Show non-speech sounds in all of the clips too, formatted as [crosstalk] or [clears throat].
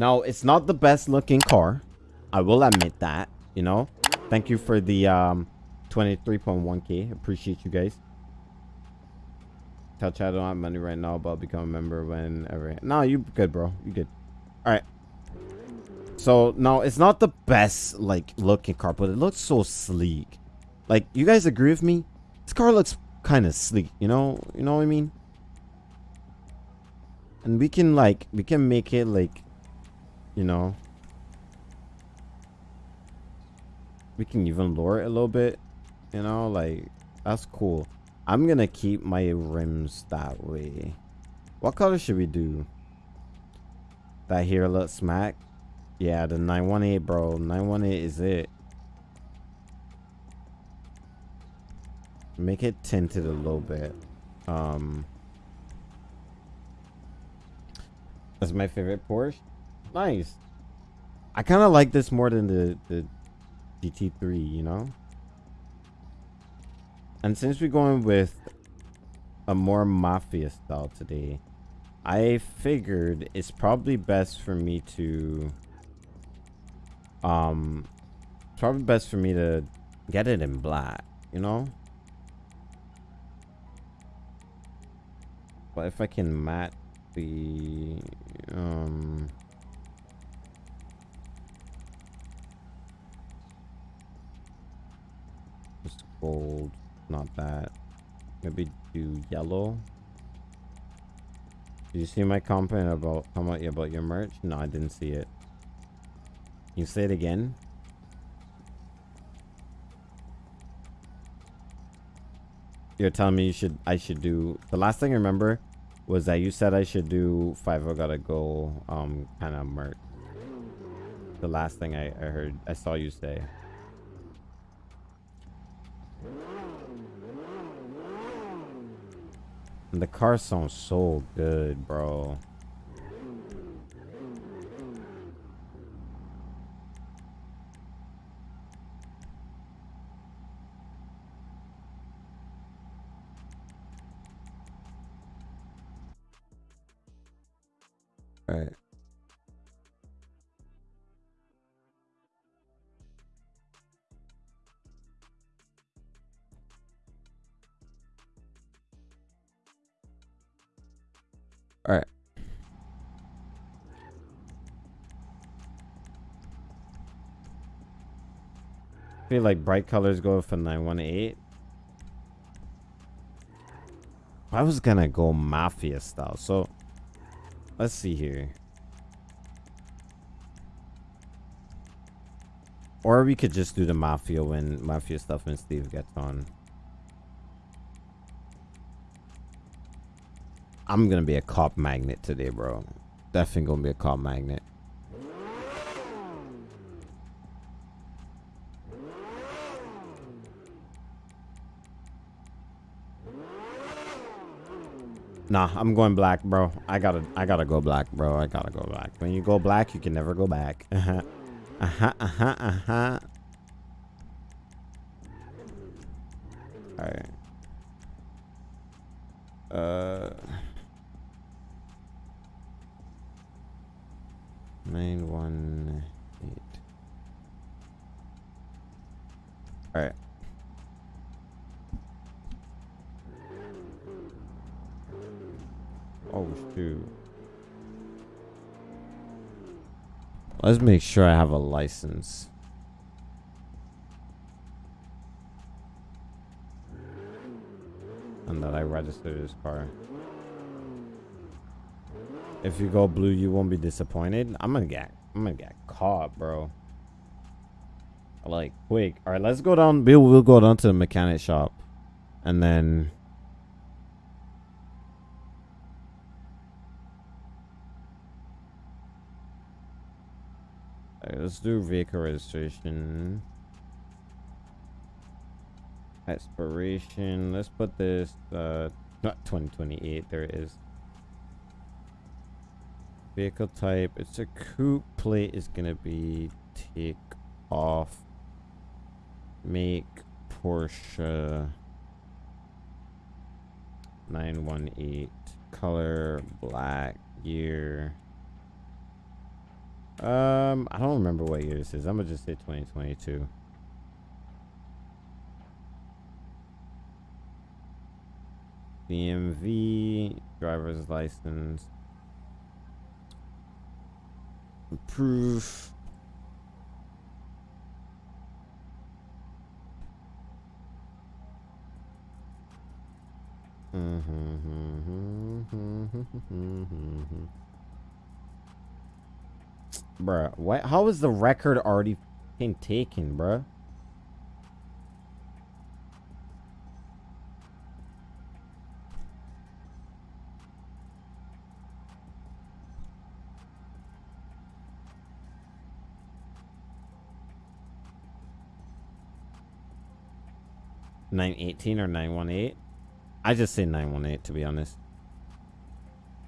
Now, it's not the best looking car. I will admit that, you know. Thank you for the um 23.1k. Appreciate you guys. Tell Chad I don't have money right now, but I'll become a member whenever. No, you good, bro. You good. All right. So now it's not the best like looking car, but it looks so sleek. Like you guys agree with me? This car looks kind of sleek. You know, you know what I mean? And we can like we can make it like, you know, we can even lower it a little bit. You know, like that's cool. I'm gonna keep my rims that way. What color should we do? That here look smack. Yeah, the 918, bro. 918 is it. Make it tinted a little bit. Um, that's my favorite Porsche. Nice. I kind of like this more than the, the GT3, you know? And since we're going with a more mafia style today, I figured it's probably best for me to um probably best for me to get it in black, you know? But if I can matte the um just gold, not that. Maybe do yellow. Did you see my comment about how much about your merch? No, I didn't see it. You say it again? You're telling me you should I should do the last thing I remember was that you said I should do five I gotta go um kind of merch. The last thing I, I heard I saw you say. The car sounds so good, bro. Feel like bright colors go for 918. I was gonna go mafia style, so let's see here. Or we could just do the mafia when mafia stuff when Steve gets on. I'm gonna be a cop magnet today, bro. Definitely gonna be a cop magnet. Nah, I'm going black, bro. I gotta, I gotta go black, bro. I gotta go black. When you go black, you can never go back. [laughs] Uh huh. Uh huh. Uh huh. Uh huh. Make sure I have a license. And that I registered this car. If you go blue, you won't be disappointed. I'm gonna get I'm gonna get caught, bro. Like quick. Alright, let's go down. We'll we'll go down to the mechanic shop. And then let's do vehicle registration. Expiration. Let's put this uh not 2028, there it is. Vehicle type. It's a coupe plate is gonna be take off. Make Porsche 918 color black year Um, I don't remember what year this is. I'm gonna just say 2022. BMV driver's license. Proof. Mm-hmm, mm-hmm, mm-hmm, bruh, what? How is the record already taken, bruh? Nine eighteen or nine one eight? I just say 918 to be honest.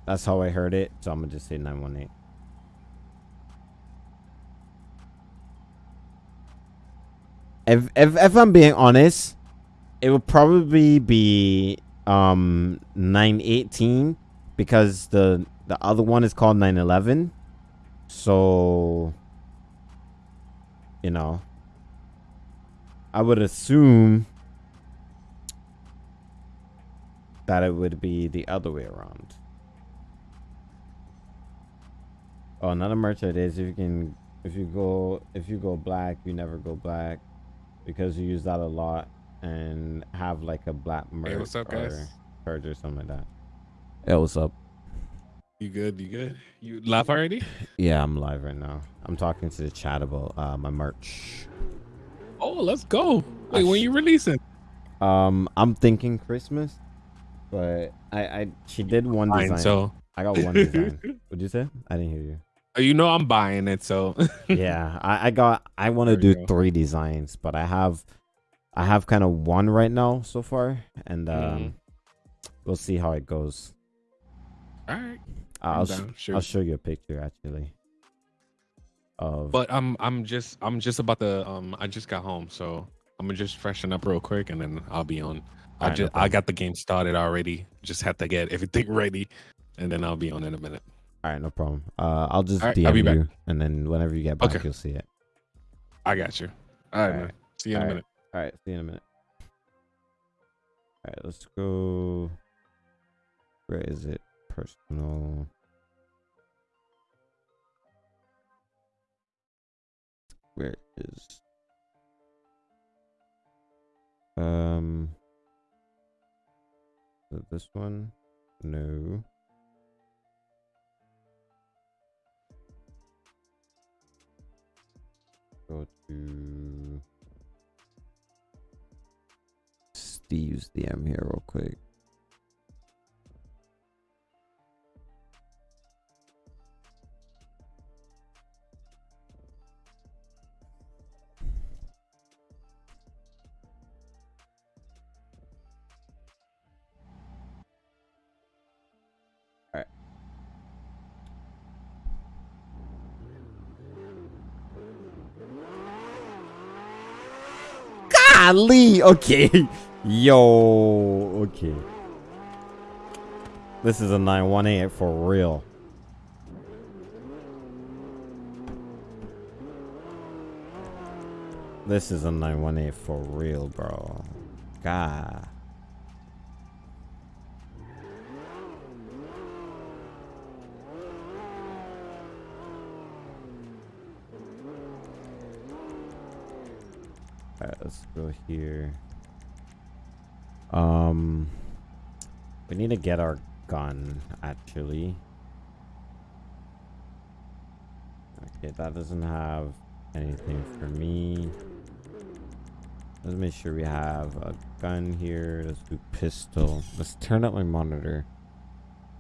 That's how I heard it, so I'm gonna just say 918. If if if I'm being honest, it would probably be um 918 because the the other one is called 911. So you know, I would assume that it would be the other way around. Oh, another merchant is if you can, if you go, if you go black, you never go black because you use that a lot and have like a black merch hey, what's up, guys? or purge or something like that. Hey, what's up? You good? You good? You live already? Yeah, I'm live right now. I'm talking to the chat about uh, my merch. Oh, let's go. Wait, when you releasing? Um, I'm thinking Christmas. But I, I she did one Fine, design. so I got one design. [laughs] What'd you say? I didn't hear you. You know I'm buying it, so [laughs] yeah, I, I got I want to do three designs, but I have I have kind of one right now so far, and um, mm-hmm. we'll see how it goes. All right, I'll sure. I'll show you a picture actually. Of but I'm I'm just I'm just about to um I just got home, so I'm gonna just freshen up real quick, and then I'll be on. I just I got the game started already. Just have to get everything [laughs] ready, and then I'll be on in a minute. All right, no problem. Uh, I'll just right, DM you, back. and then whenever you get back, okay. you'll see it. I got you. All right, All right. man. See you in All a minute. All right, see you in a minute. All right, let's go. Where is it? Personal. Where is? Um this one? No. To Steve's DM here real quick. Golly. Okay. [laughs] Yo. Okay. This is a 918 for real. This is a 918 for real, bro. God. Alright, let's go here. Um, we need to get our gun, actually. Okay, that doesn't have anything for me. Let's make sure we have a gun here. Let's do pistol. Let's turn up my monitor.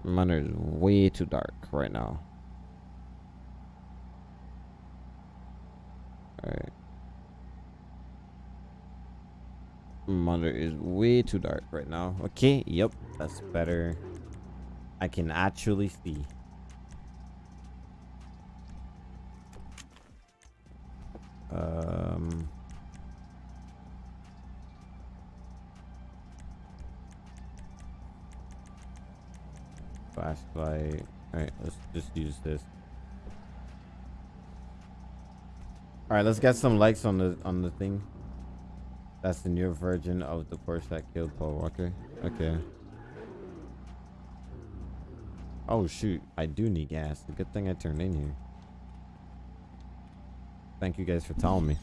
My monitor is way too dark right now. Monitor is way too dark right now. Okay, yep, that's better. I can actually see. Um... Flashlight. Alright, let's just use this. All right, let's get some likes on the on the thing. That's the new version of the Porsche that killed Paul Walker. Okay. Oh shoot, I do need gas. Good thing I turned in here. Thank you guys for telling me.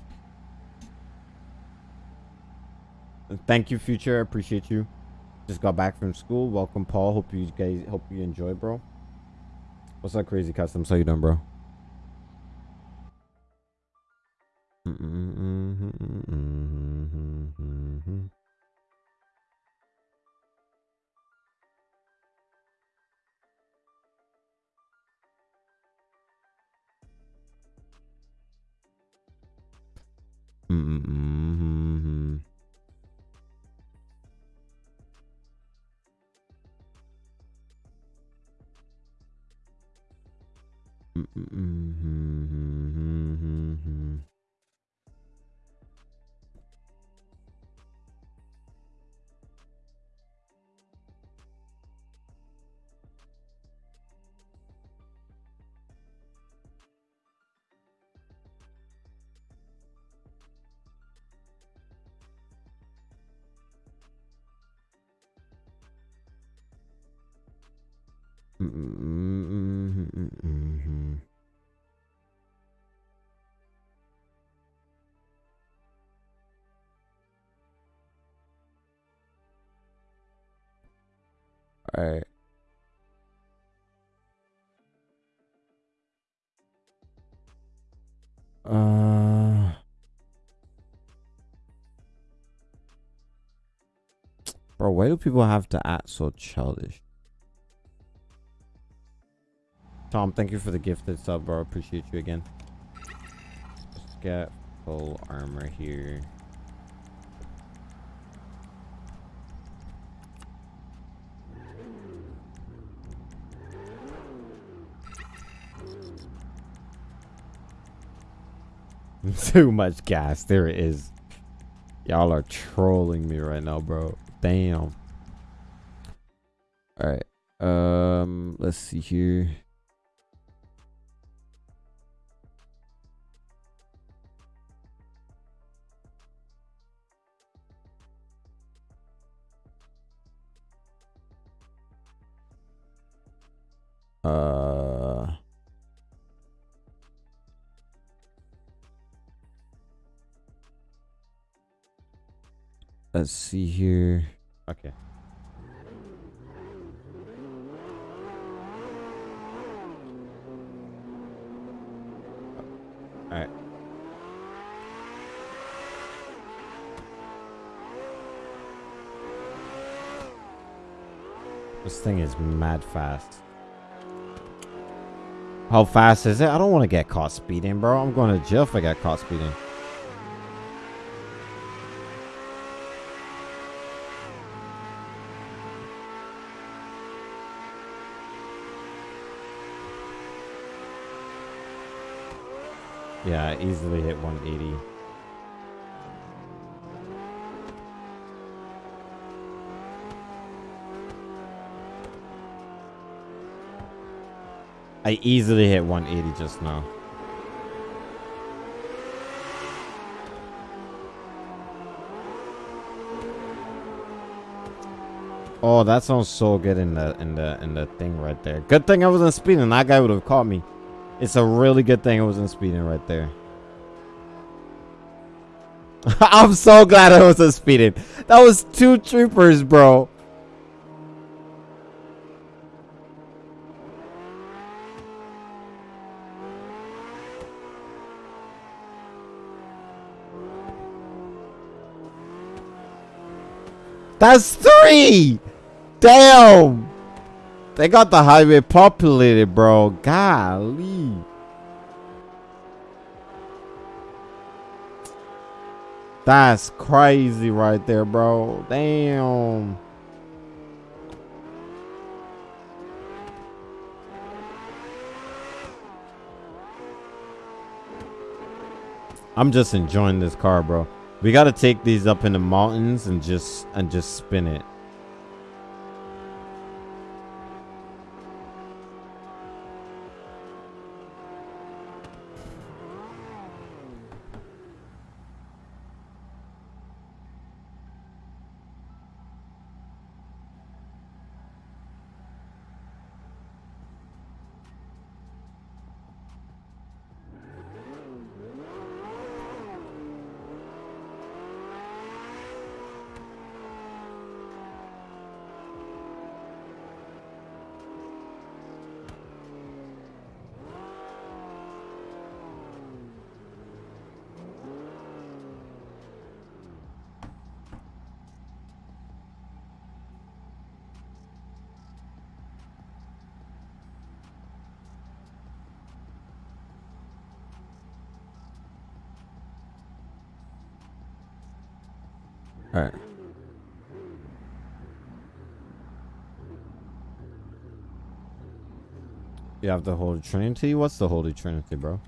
Thank you, future. I appreciate you. Just got back from school. Welcome, Paul. Hope you guys hope you enjoy, bro. What's up, crazy custom? How you doing, bro? Mm -mm Mm-hmm. All right. Uh, bro, why do people have to act so childish? Tom, thank you for the gifted sub, bro. Appreciate you again. Let's get full armor here. [laughs] Too much gas. There it is. Y'all are trolling me right now, bro. Damn. All right. Um, let's see here. Let's see here. Okay. All right. This thing is mad fast. How fast is it? I don't want to get caught speeding, bro. I'm going to jail if I get caught speeding. Yeah, easily hit 180. I easily hit 180 just now. Oh, that sounds so good in the in the in the thing right there. Good thing I wasn't speeding. That guy would have caught me. It's a really good thing I wasn't speeding right there. [laughs] I'm so glad I wasn't speeding. That was two troopers, bro. That's three! Damn! They got the highway populated, bro. Golly. That's crazy right there, bro. Damn. I'm just enjoying this car, bro. We got to take these up in the mountains and just and just spin it. Alright. You have the Holy Trinity? What's the Holy Trinity, bro?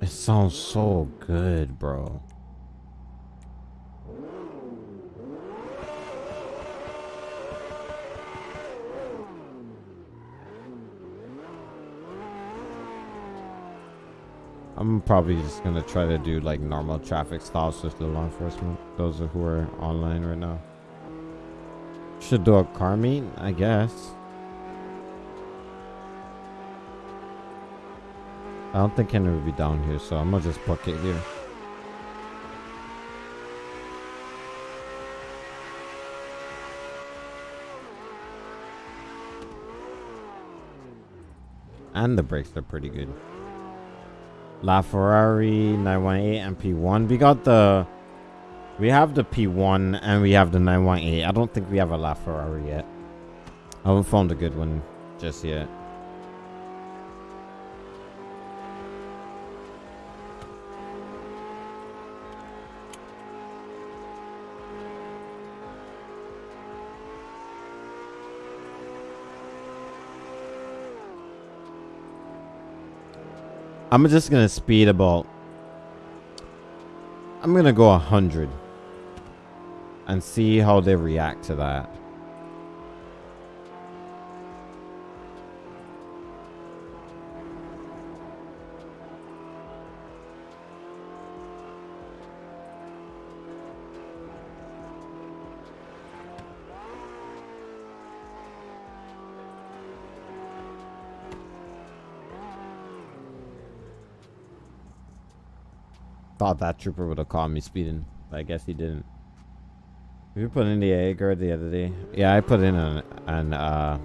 It sounds so good, bro. I'm probably just gonna try to do like normal traffic stops with the law enforcement. Those who are online right now. Should do a car meet, I guess. I don't think Henry will be down here, so I'm gonna just book it here. And the brakes are pretty good. LaFerrari 918 and P1. We got the... We have the P1 and we have the 918. I don't think we have a LaFerrari yet. I haven't found a good one just yet. I'm just gonna speed about. I'm gonna go a hundred and see how they react to that. Thought that trooper would have caught me speeding, but I guess he didn't. We put in the Agera the other day. Yeah, I put in an, an uh,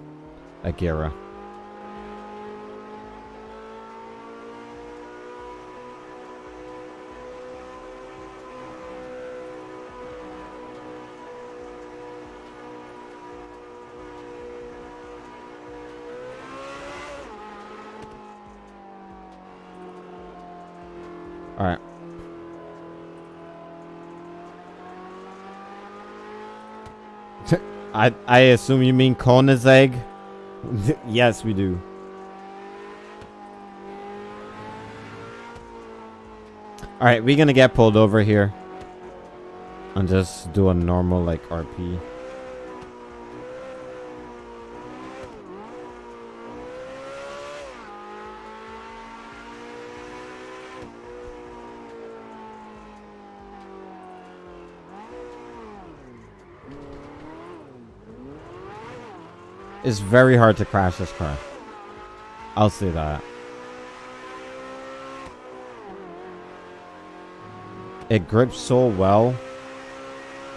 I I assume you mean Koenigsegg? [laughs] yes, we do. All right, we're gonna get pulled over here and just do a normal like RP. It's very hard to crash this car. I'll say that. It grips so well.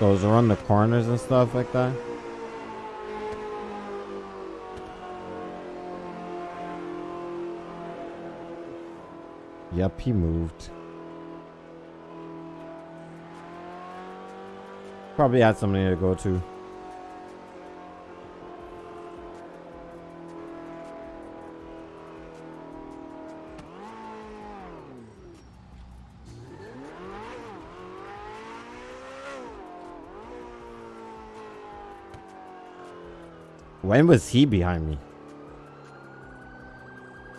Goes around the corners and stuff like that. Yep, he moved. Probably had something to go to. When was he behind me?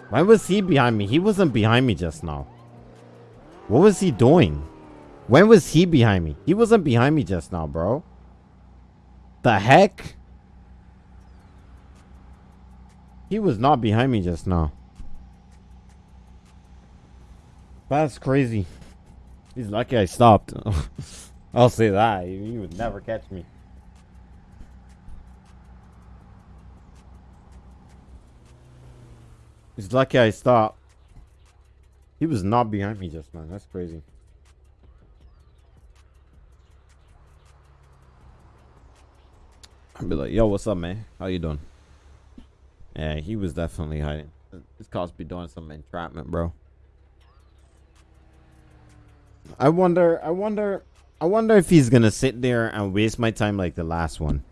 When was he behind me? He wasn't behind me just now. What was he doing? When was he behind me? He wasn't behind me just now, bro. The heck? He was not behind me just now. That's crazy. He's lucky I stopped. [laughs] I'll say that. He would never catch me. Lucky I stopped. He was not behind me just now. That's crazy. I'd be like, yo, what's up, man? How you doing? Yeah, he was definitely hiding. This cost be doing some entrapment, bro. I wonder, I wonder, I wonder if he's gonna sit there and waste my time like the last one.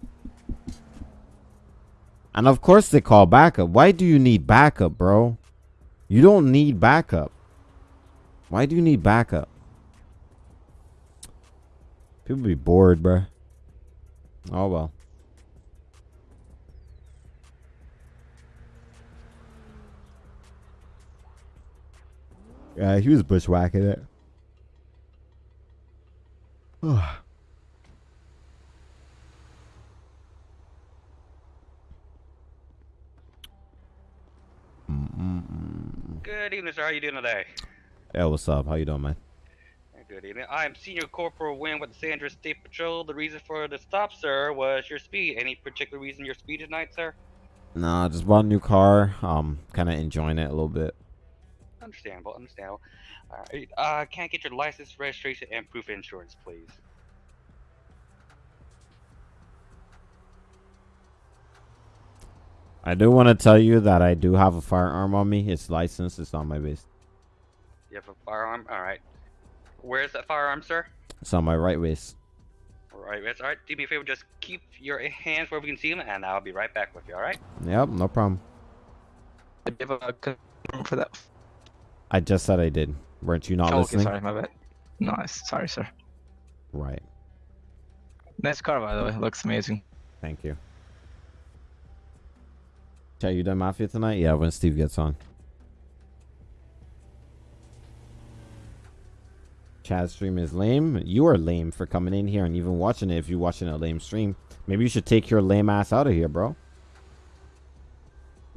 And of course they call backup. Why do you need backup, bro? You don't need backup. Why do you need backup? People be bored, bro. Oh well. Yeah, he was bushwhacking it. [sighs] Good evening, sir. How you doing today? Yeah, what's up? How you doing, man? Good evening. I'm Senior Corporal Wynn with the San Andreas State Patrol. The reason for the stop, sir, was your speed. Any particular reason your speed tonight, sir? Nah, just bought a new car. Um, kind of enjoying it a little bit. Understandable, understandable. Alright, uh, can I get your license, registration, and proof of insurance, please? I do want to tell you that I do have a firearm on me. It's licensed. It's on my waist. You have a firearm? Alright. Where's that firearm, sir? It's on my right waist. Alright, that's alright. Do me a favor, just keep your hands where we can see them, and I'll be right back with you, alright? Yep, no problem. Do you have a confirm for that? I just said I did. Weren't you not oh, listening? okay, sorry, my bad. Nice, sorry, sir. Right. Nice car, by the way. Looks amazing. Thank you. Chat, you done Mafia tonight? Yeah, when Steve gets on. Chad's stream is lame. You are lame for coming in here and even watching it if you're watching a lame stream. Maybe you should take your lame ass out of here, bro.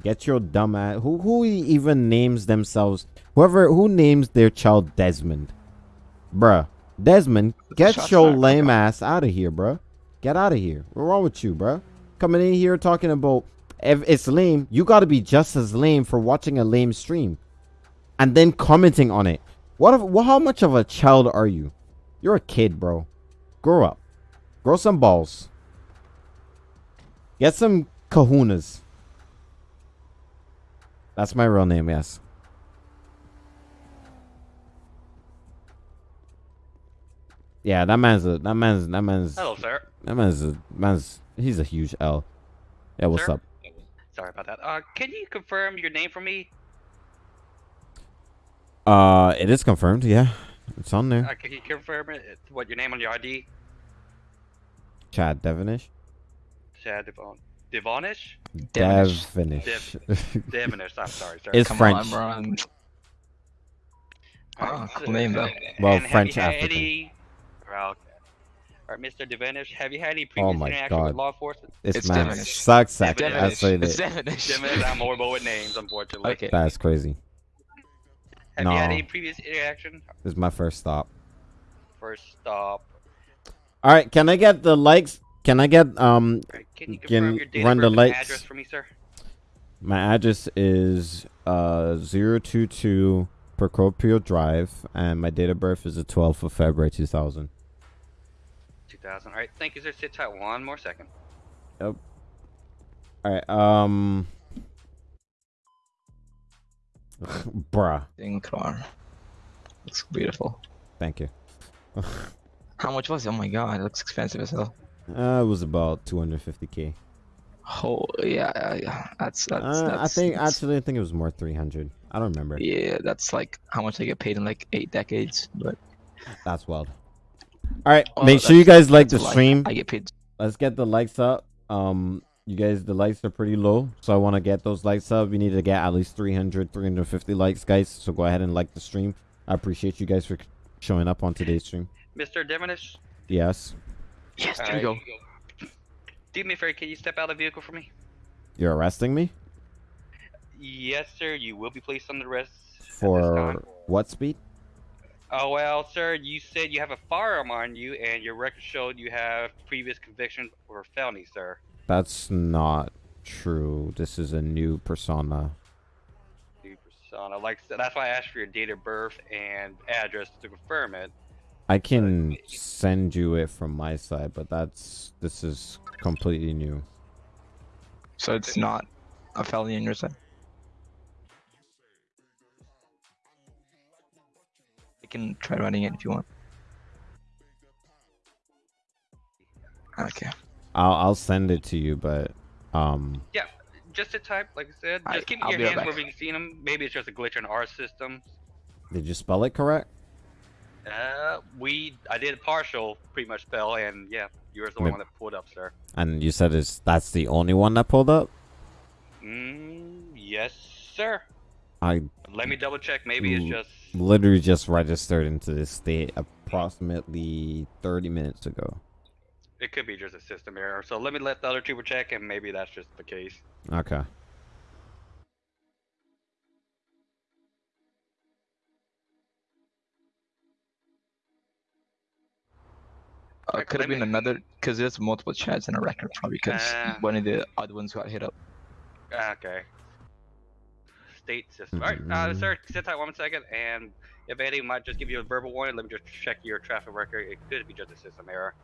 Get your dumb ass. Who, who even names themselves? Whoever, who names their child Desmond? Bruh. Desmond, get Shots your lame ass out of here, bruh. Get out of here. What's wrong with you, bruh? Coming in here talking about if it's lame, you gotta be just as lame for watching a lame stream. And then commenting on it. What if, well, how much of a child are you? You're a kid, bro. Grow up. Grow some balls. Get some kahunas. That's my real name, yes. Yeah, that man's a that man's that man's Hello, sir. that man's a man's he's a huge L. Yeah, what's Sir? up? Sorry about that. Uh, can you confirm your name for me? Uh, it is confirmed. Yeah, it's on there. Uh, can you confirm it? What your name on your ID? Chad Devonish. Chad Devon. Devonish? Devonish. Devonish. Devonish. I'm sorry, sir. It's Come French. on, bro. I'm- Alright, Ah, cool name, though. Well, and French you African. Any... Well, okay. All right, Mr. Devonish, have you had any Oh previous my interaction God. with law enforcement? This It's man Devonish. sucks at Devonish. I say It's that. Devonish. Devonish, I'm horrible with names, unfortunately. Okay. That's crazy. Have you had any previous interaction? This is my first stop. First stop. All right, can I get the likes? Can I get um All right, can you Can confirm your date run of the birth and lights. address for me, sir? my address is uh 022 Procopio Drive and my date of birth is the 12th of February 2000. 2000. All right, thank you, sir. Sit tight one more second. All right, um [laughs] bruh, Ding car. Looks beautiful. thank you. [laughs] How much was it? Oh my god, it looks expensive as hell. Uh, it was about 250k. Oh yeah, yeah, yeah. That's that's. Uh, I think that's- actually I think it was more 300. I don't remember. Yeah, that's like how much they get paid in like eight decades. But That's wild. All right, oh, make sure you guys like the that's a lie. stream. I get paid. Let's get the likes up. Um, you guys, the likes are pretty low, so I want to get those likes up. We need to get at least 300, 350 likes, guys. So go ahead and like the stream. I appreciate you guys for showing up on today's stream. Mr. Devonish, Yes, Yes, all there you right. go. do me a favor. Can you step out of the vehicle for me? you're arresting me Yes, sir. You will be placed under arrest for what speed? Oh well, sir. You said you have a firearm on you, and your record showed you have previous convictions for felony, sir. That's not true. This is a new persona. New persona. Like I that's why I asked for your date of birth and address to confirm it. I can send you it from my side, but that's this is completely new. So it's not a felony on your side. Can try running it if you want. Okay. I'll I'll send it to you, but um, Yeah, just a type, like I said. Just Alright, keep I'll in be your right hands where back. we can see them. Maybe it's just a glitch in our system. Did you spell it correct? Uh, we I did partial pretty much spell, and yeah, you were the only Maybe- one that pulled up, sir. And you said it's that's the only one that pulled up. Mm, yes, sir. I Let me double check. Maybe it's just. literally just registered into this state approximately 30 minutes ago. It could be just a system error. So let me let the other trooper check, and maybe that's just the case. Okay. Uh, could have been another because there's multiple chats in a record probably because Ah. one of the other ones got hit up. Okay. State system. All right, uh, Mm. sir, sit tight one second, and if Eddie might just give you a verbal warning, let me just check your traffic record. It could be just a system error.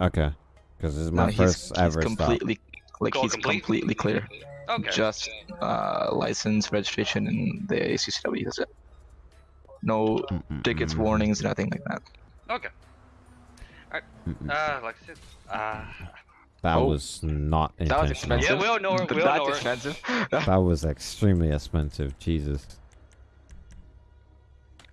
Okay. Because this is my he's, first he's ever stop. completely like Go he's complete? completely clear. Okay. Just uh, license, registration, and the ACCW. That's it. No tickets, Mm-mm-mm. warnings, nothing like that. Okay. Mm-mm. Uh, like I said, uh, That oh. was not That was intentional. expensive. Yeah, we all know her, we all that's know her. expensive. [laughs] That was extremely expensive. Jesus.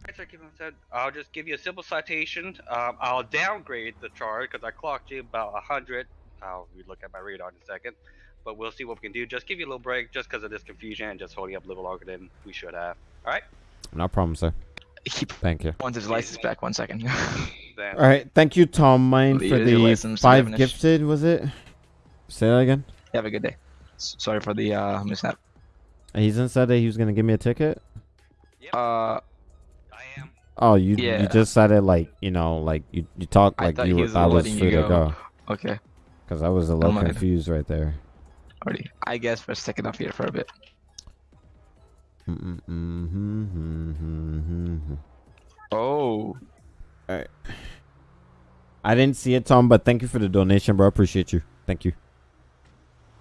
Alright, sir, keep on said. I'll just give you a simple citation. Um, I'll downgrade the charge because I clocked you about a hundred. I'll look at my radar in a second, but we'll see what we can do. Just give you a little break, just because of this confusion and just holding up a little longer than we should have. All right, No problem, sir. He [laughs] Thank you. wants his license back. One second. [laughs] then. All right. Thank you, Tom Mine, for Your- your the license five gifted. Was it? Say that again. Have a good day. S- Sorry for the uh, mishap. He's said that he was gonna give me a ticket. Yep, Uh, I am. Oh, you Yeah. you just said it like you know like you you talk like thought you he were, was I was letting free you to go. go okay. because I was a little confused right there. Already. I guess we're sticking up here for a bit. Oh. I didn't see it, Tom, but thank you for the donation, bro. Appreciate you. Thank you.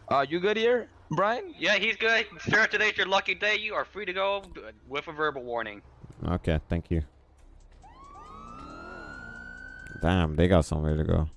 Uh, you good here, Brian? Yeah, he's good, sir. Today's your lucky day. You are free to go with a verbal warning. Okay, thank you. Damn, they got somewhere to go.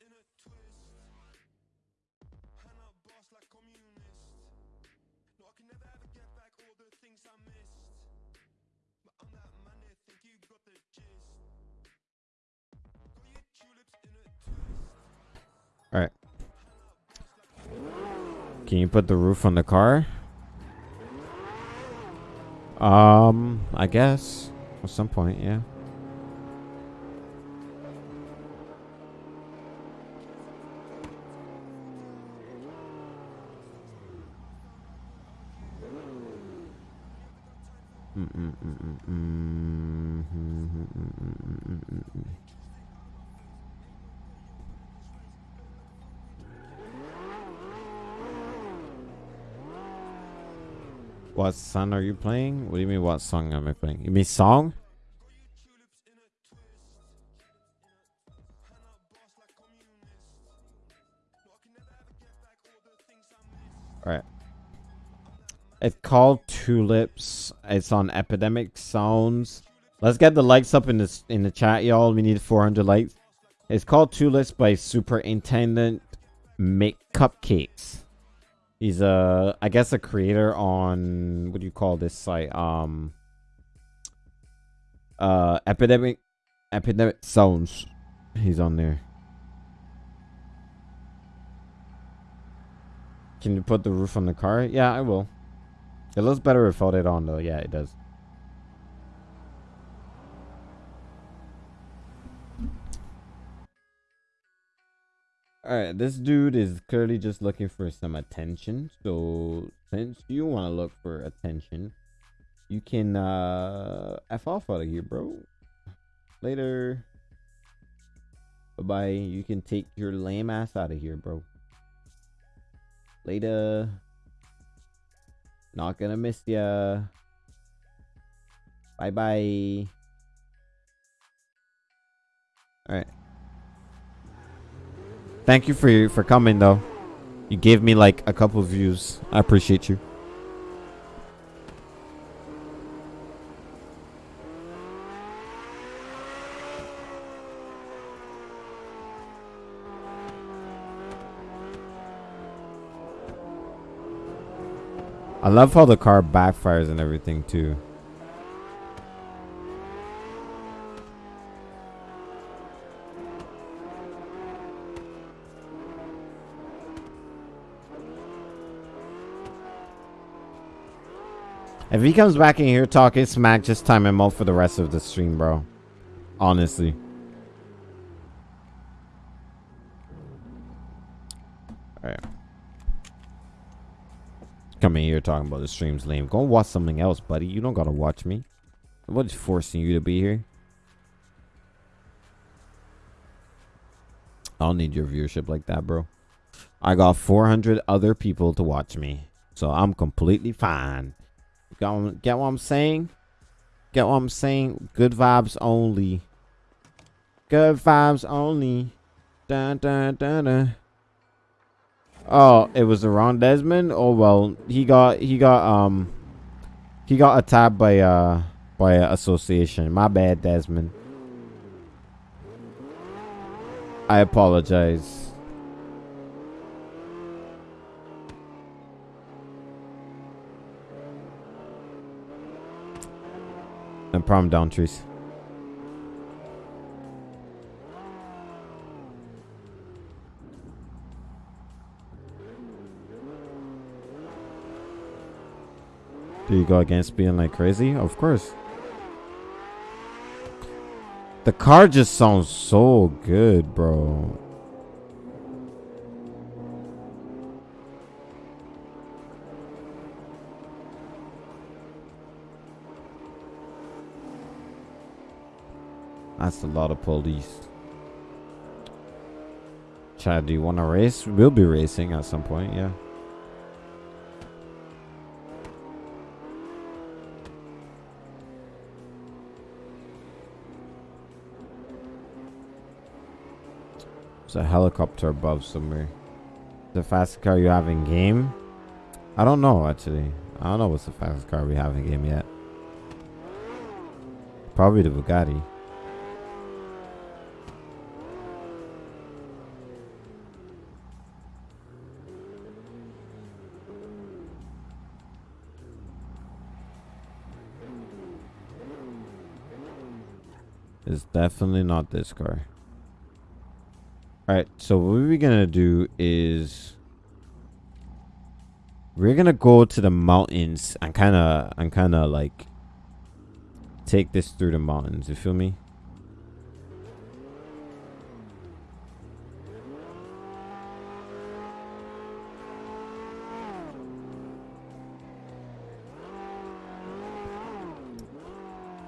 In a twist. And a boss like communist. No, I can never ever get back all the things I missed. But I'm that man think you got the gist. Got you tulips in a twist. All right. Can you put the roof on the car? Um, I guess at some point, yeah. What song are you playing? What do you mean what song am I playing? You mean song? It's called Tulips. It's on Epidemic Sounds. Let's get the likes up in this in the chat, y'all. We need 400 likes. It's called Tulips by Superintendent Make Cupcakes. He's a, I guess, a creator on what do you call this site? Um, uh, Epidemic, Epidemic Sounds. He's on there. Can you put the roof on the car? Yeah, I will. It looks better without it on though. Yeah, it does. Alright, this dude is clearly just looking for some attention. So since you want to look for attention, you can uh F off out of here, bro. Later. Bye bye. You can take your lame ass out of here, bro. Later. Not gonna miss ya. Bye bye. Alright. Thank you for for coming though. You gave me like a couple views. I appreciate you. I love how the car backfires and everything too. If he comes back in here talking smack, just time him out for the rest of the stream, bro. Honestly. Coming here talking about the stream's lame. Go watch something else, buddy. You don't gotta watch me. Nobody's forcing you to be here. I don't need your viewership like that, bro. I got 400 other people to watch me. So I'm completely fine. Got, get what I'm saying? Get what I'm saying? Good vibes only. Good vibes only. Dun, dun, dun, dun. Oh, it was wrong Desmond. Oh well, he got he got um he got attacked by uh by association. My bad, Desmond. I apologize. And problem, down trees. Do you go against being like crazy? Of course. The car just sounds so good, bro. That's a lot of police. Chad, do you want to race? We'll be racing at some point, yeah. A helicopter above somewhere. The fastest car you have in game? I don't know, actually. I don't know what's the fastest car we have in game yet. Probably the Bugatti. It's definitely not this car. Alright, so what we're gonna do is we're gonna go to the mountains and kinda and kinda like take this through the mountains, you feel me?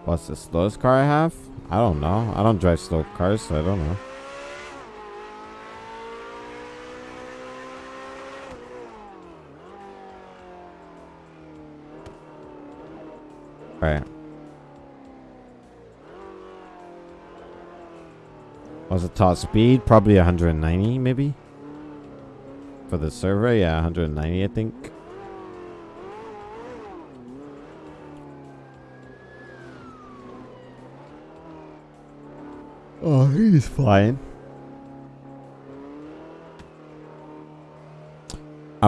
What's the slowest car I have? I don't know. I don't drive slow cars, so I don't know. Right. What's the top speed? Probably 190, maybe? For the server, yeah, 190, I think. Oh, he's flying.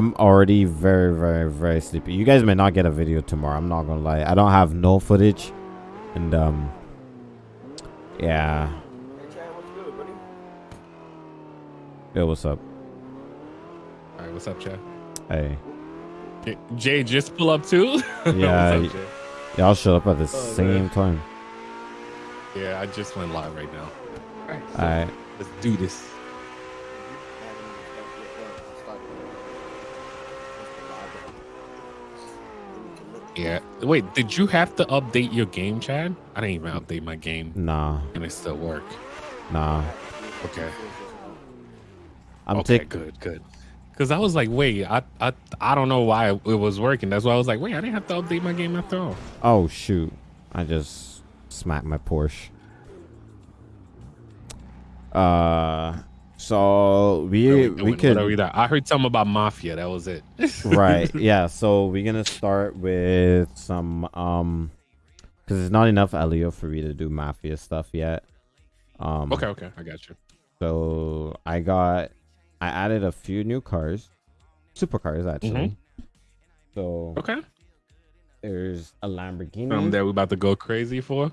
I'm already very, very, very sleepy. You guys may not get a video tomorrow. I'm not gonna lie. I don't have no footage, and um, Yeah. Hey, Chad, what's good, buddy? Yo, what's up? All right, what's up, Chad? Hey. J- Jay, just pull up too. Yeah, [laughs] What's up, Jay? Y'all shut up at the Oh, same man. time. Yeah, I just went live right now. All right, so Alright. let's do this. Yeah. Wait, did you have to update your game, Chad? I didn't even update my game, Nah, and it still work. nah. Okay. I'm okay, good, good. Because I was like, wait, I, I, I don't know why it was working. That's why I was like, wait, I didn't have to update my game after all. Oh shoot! I just smacked my Porsche. Uh, so we we, could What are we doing? I heard something about mafia. That was it. [laughs] right yeah. So we're gonna start with some um, because there's not enough LEO for me to do mafia stuff yet. Um, Okay, okay, I got you. So I got, I added a few new cars, supercars actually. So Okay. there's a Lamborghini. Um, that we're about to go crazy for.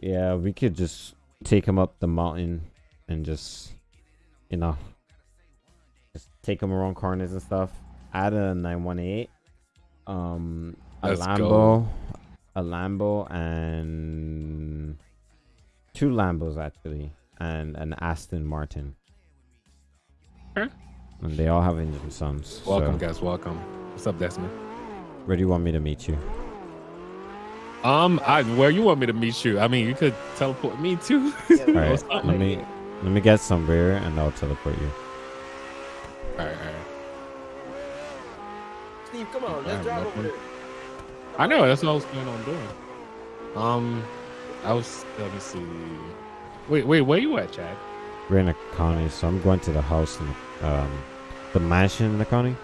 Yeah, we could just take him up the mountain and just, you know, just take him around corners and stuff. Add a 918, um, a Let's Lambo, go. a Lambo, and two Lambos actually, and an Aston Martin. Okay. And they all have engine sons. Welcome, so, guys. Welcome. What's up, Desmond? where do you want me to meet you? Um, I where you want me to meet you? I mean, you could teleport me too. Yeah, [laughs] All right, [laughs] let me let me get some beer and I'll teleport you. All right, all right. Steve, come on, let's drive over there. I know that's what I was planning on doing. Um, I was. Let me see. Wait, wait, where you at, Chad? We're in a county, so I'm going to the house in the, um the mansion in the county.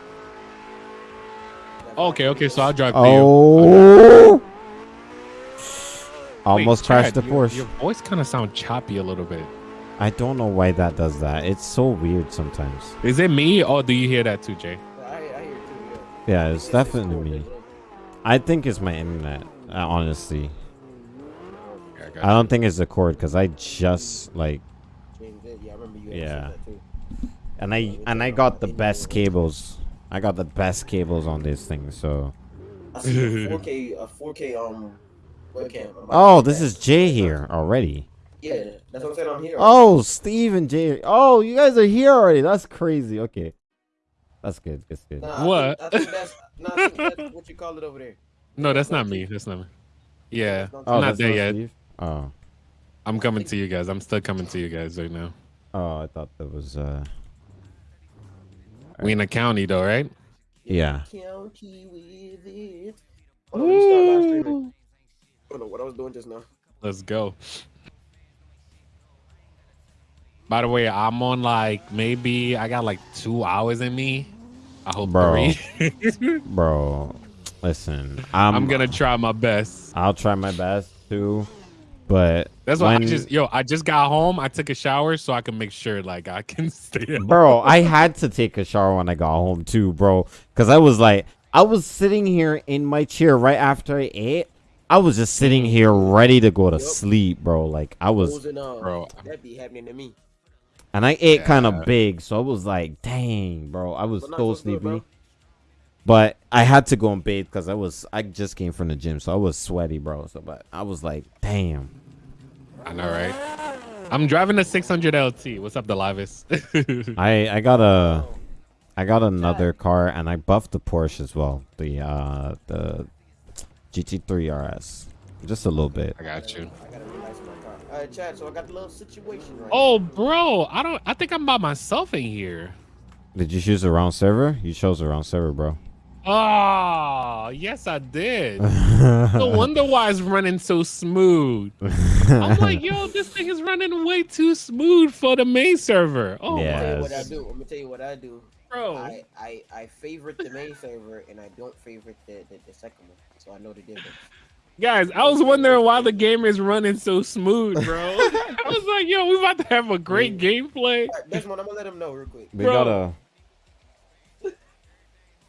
Okay, okay. So I'll drive to you. Oh! Wait, Almost crashed the Chad, your- Your voice kind of sound choppy a little bit. I don't know why that does that. It's so weird sometimes. Is it me or do you hear that too, Jay? I, I hear too, yeah. Yeah, it's definitely me. I think it's my internet. Uh, honestly, Yeah, I I don't think it's the cord because I just like Yeah, I remember you Yeah. that too. and I and I got the best cables. I got the best cables on this thing. So I see a [laughs] 4K, a 4K um webcam. I'm about to oh, this is Jay here already. Yeah, that's what I'm saying. I'm here. Oh, Steve and Jay. Oh, you guys are here already. That's crazy. Okay, that's good. That's good. Nah, I What? Think, I think that's, nah, I think that's what you call it over there. No, that's not me. That's not me. Yeah, Oh, I'm not there not yet. Steve? Oh, I'm coming to you guys. I'm still coming to you guys right now. oh, I thought that was uh. We in the county though, right? Yeah. County with it. Hold on, let me start live streaming. I don't know what I was doing just now. Let's go. By the way, I'm on like maybe I got like two hours in me. I hope Bro. three. [laughs] [laughs] Bro, listen. I'm, I'm gonna try my best. I'll try my best too, but That's why I just yo. I just got home. I took a shower so I can make sure like I can [laughs] stay. up. bro, I had to take a shower when I got home too, bro, because I was like, I was sitting here in my chair right after I ate. I was just sitting here ready to go to Yup. sleep, bro. Like I was, Frozen, uh, Bro. That be happening to me. And I ate kind of big, so I was like, dang, bro, I was But so what's good, sleepy. But I had to go and bathe because I was, I just came from the gym, so I was sweaty, bro. So, but I was like, damn. I know, right? I'm driving a 600 LT. What's up, Delavis? [laughs] I I got a I got another car and I buffed the Porsche as well. The uh the GT3 RS. Just a little bit. I got you. I gotta relax my car. All right, Chad. So I got the little situation right. Oh, bro, I don't. I think I'm by myself in here. Did you choose the wrong server? You chose the wrong server, bro. Oh, yes, I did. [laughs] No wonder why it's running so smooth. I'm [laughs] like, yo, this thing is running way too smooth for the main server. Oh, Yeah. I'm gonna tell you what I Yes. do. I'm gonna tell you what I do. bro. I, I, I favorite the main server and I don't favorite the, the, the second one, so I know the difference. Guys, I was wondering why the game is running so smooth, bro. [laughs] I was like, yo, we about to have a great gameplay. All right, Desmond, I'm gonna let him know real quick. we Bro. gotta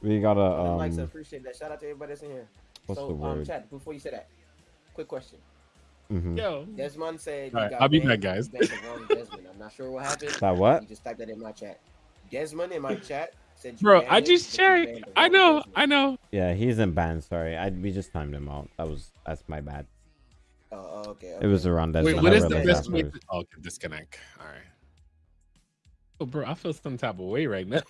We gotta Um, Likes, I um appreciate that. Shout out to everybody that's in here. what's so, the um, word? Chad, before you say that, quick question: Mhm. Yo. Desmond said. you Alright, got I'll be banned- back, guys. you banned the wrong Desmond. I'm not sure what happened. That what? He just typed that in my chat. Desmond in my chat said. You Bro, I just but checked. I know, I know. Yeah, he's in band. Sorry, I we just timed him out. That was that's my bad. Oh, oh, okay. It was around that. Wait, time. what I is the best way to oh, okay, disconnect? All right. Oh, bro, I feel some type of way right now.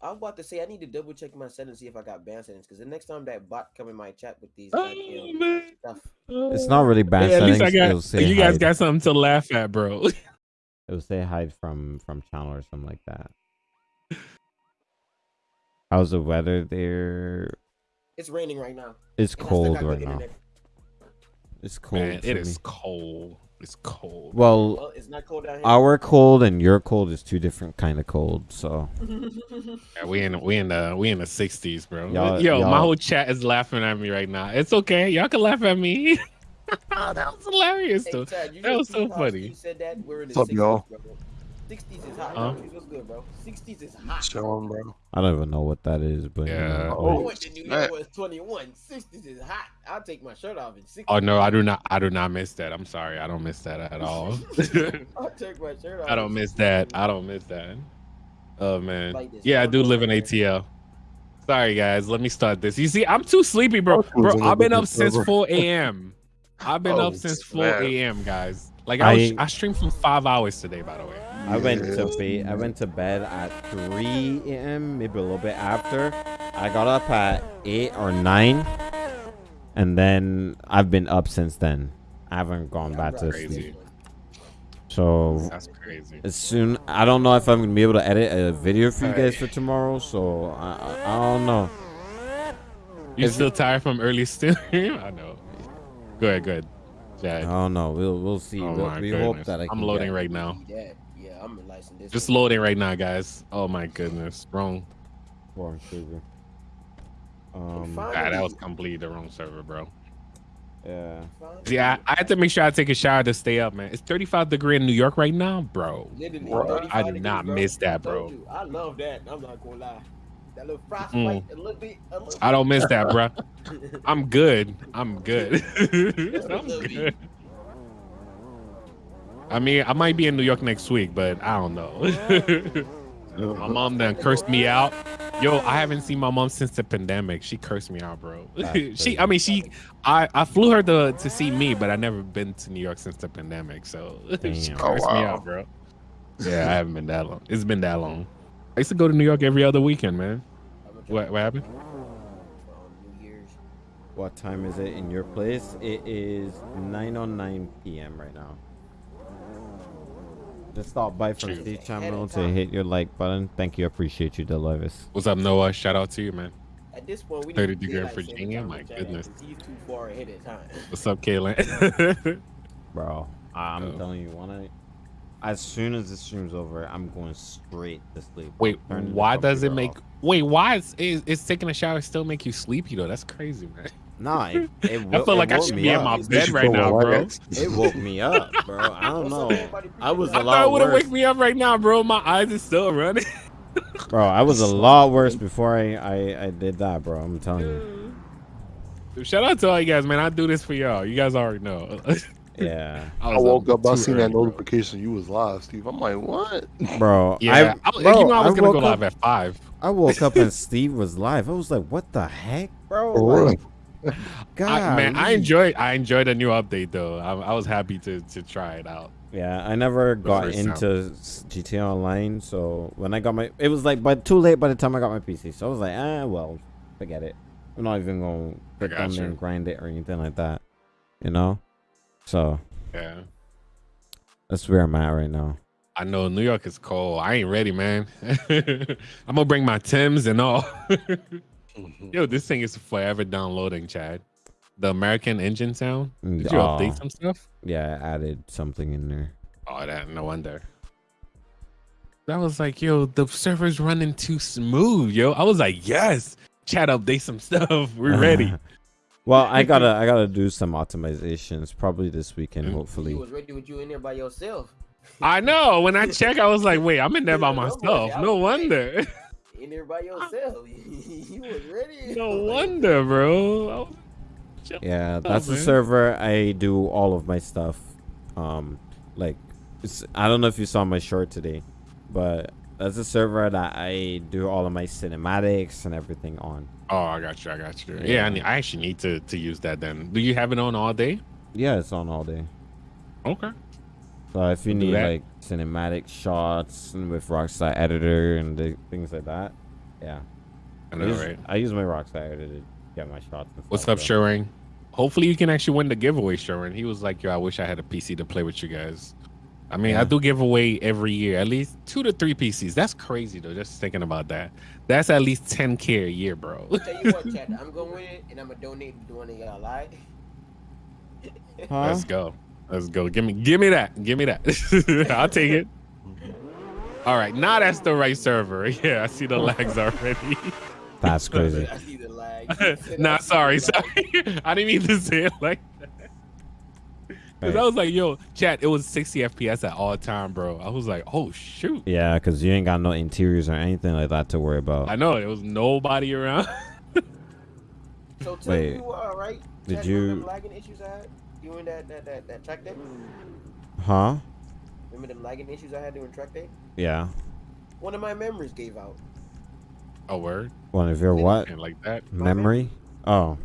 I'm about to say I need to double check my settings see if I got ban settings because the next time that bot come in my chat with these Oh, goddamn man. stuff, It's not really band Hey, at least settings. I got you guys hide. got something to laugh at, bro. [laughs] It'll say hide from from channel or something like that. How's the weather there? it's raining right now. It's and cold right now. It's cold. Man, for it me. cold. It's cold. Well, Well, it's not cold down here. our cold and your cold is two different kind of cold. So [laughs] Yeah, we in we in the we in the sixties, bro. Y'all- Yo, my y'all- whole chat is laughing at me right now. It's okay. Y'all can laugh at me. oh, [laughs] that was hilarious, Hey, though. Chad, that was so Steve Harvey funny. said that we're in the What's up, 60s, y'all? Bro. 60s is hot. Huh? bro. What's good, bro? 60s is hot. Chilling, bro. I don't even know what that is, but you Yeah. know, Oh, went to New snap. York was 21. 60s is hot. I'll take my shirt off in 60s. Oh no, I do not. I do not miss that. I'm sorry. I don't miss that at all. [laughs] I'll take my shirt off. I don't miss that. I don't miss that. Oh man. Like. Yeah, I do live in. ATL. Sorry guys, let me start this. You see, I'm too sleepy, bro. Oh, Bro. I've been up [laughs] since 4 a.m. I've been Oh, up since 4 a.m. guys. Like I, was, I- I streamed for five hours today, by the way. I went to bed. I went to bed at 3 a.m. Maybe a little bit after. I got up at eight or nine, and then I've been up since then. I haven't gone Yeah, back to right. sleep. So That's crazy. as soon, I don't know if I'm gonna be able to edit a video for you guys for tomorrow. So I, I, I don't know. You Is still tired from early [laughs] still? I know. Go ahead, go ahead. I Jack. don't know. We'll we'll see. Oh we'll, my we hope goodness. that I I'm loading get- right now. Yeah, yeah, I'm a this Just way. loading right now, guys. Oh my goodness. Wrong. Warm sugar. Um. Fine. Ah, that was completely the wrong server, bro. Yeah. Yeah, I, I had to make sure I take a shower to stay up, man. It's 35 degree in New York right now, bro. Bro, 35 I do degrees, not bro. miss that, bro. you, I love that. I'm not gonna lie. That little frostbite, Mm. a little bit. A little I don't miss that, bro. [laughs] I'm good. I'm good. Just [laughs] a I'm good. I mean, I might be in New York next week, but I don't know. [laughs] my mom done cursed me out. Yo, I haven't seen my mom since the pandemic. She cursed me out, bro. She, I mean, she, I, I flew her to to see me, but I never been to New York since the pandemic. So she cursed Oh, me out, bro. Yeah, I haven't been that long. It's been that long. I used to go to New York every other weekend, man. I'm gonna try What what happened? Ah, New Year's. What time is it in your place? It is 9:09 p.m. right now. Oh. Just stop by from Shoot. Steve Ahead Channel to hit your like button. Thank you. Appreciate you, Delavis. What's up, Noah? Shout out to you, man. At this point, we 30 need degree in daylight saving Virginia? My to chat, He's too far ahead of time. What's up, Kaylin? Bro, I'm Oh. telling you, one I, as soon as the stream's over, I'm going straight to sleep. Wait, Turning why does it make? off. Wait, why is, is is taking a shower still make you sleepy though? That's crazy, man. Nah, it, it [laughs] I feel it like I should me be in my bed right now, bro. It woke me up, bro. I don't know. I was I a thought it would have worse, wake me up right now, bro. My eyes is still running. [laughs] bro. I was a lot worse before I, I I did that, bro. I'm telling you. Shout out to all you guys, man. I do this for y'all. You guys already know. [laughs] Yeah, [laughs] I was woke up, I too seen that early, bro. notification you was live, Steve. I'm like, what? bro. [laughs] Yeah, I, I, bro, you know I was gonna go woke live at five. I woke up and Steve was live. I was like, what the heck, bro? Like. God, [laughs] I, man, I enjoyed I enjoyed the new update though. I, I was happy to to try it out. Yeah, I never got first time. into s- GTA Online, so when I got my, it was like, but too late by the time I got my PC. So I was like, ah, well, forget it. I'm not even gonna click on there and grind it or anything like that, you know. So Yeah. that's where I'm at right now. I know New York is cold. I ain't ready, man. [laughs] I'm gonna bring my Tims and all. Mm-hmm. Yo, this thing is forever downloading, Chad. The American engine sound. Did you oh, update some stuff? Yeah, I added something in there. Oh, that no wonder. That was like, yo, the server's running too smooth, yo. I was like, yes, Chad, update some [laughs] stuff. We're ready. [laughs] well, I gotta, [laughs] I gotta do some optimizations probably this weekend, Mm. He hopefully. was ready with you in there by yourself. [laughs] I know. When I check, I was like, wait, I'm in there by [laughs] Yeah, I'm like, myself. No wonder. In there by yourself. he was ready. No wonder, bro. Yeah, that's the server I do all of my stuff. Um, like, it's, I don't know if you saw my short today, but that's a server that I do all of my cinematics and everything on. Oh, I got you. I got you. Yeah, Yeah. I, need, I actually need to to use that. Then, do you have it on all day? Yeah, it's on all day. Okay. So if you Do need like cinematic shots and with Rockstar Editor and things like that, yeah. I I use, right? I use my Rockstar Editor to get my shots. and What's up, Shuring? Hopefully, you can actually win the giveaway, Shuring. He was like, "Yo, I wish I had a PC to play with you guys." I mean, I do give away every year at least two to three PCs. That's crazy though. Just thinking about that. That's at least 10k a year, bro. Tell you what, [laughs] Chad, I'm gonna win it, and I'm gonna donate to one of y'all. Lie. Huh? Let's go. Let's go. Give me give me that. Give me that. [laughs] I'll take it. All right. Now that's the right server. [laughs] Yeah, I see the lags already. That's crazy. I see the lag. nah, sorry, sorry. I didn't mean to say it like that. Cause I was like, yo, chat, it was 60 FPS at all time, bro. I was like, oh shoot. Yeah, because you ain't got no interiors or anything like that to worry about. I know there was nobody around. [laughs] So tell Wait, you, uh, right? did Chad, remember you- them lagging issues I had? You and that that that, that track day? Huh? Remember the lagging issues I had during track day? Yeah. One of my memories gave out. A word One of your what? like that. Memory? Oh.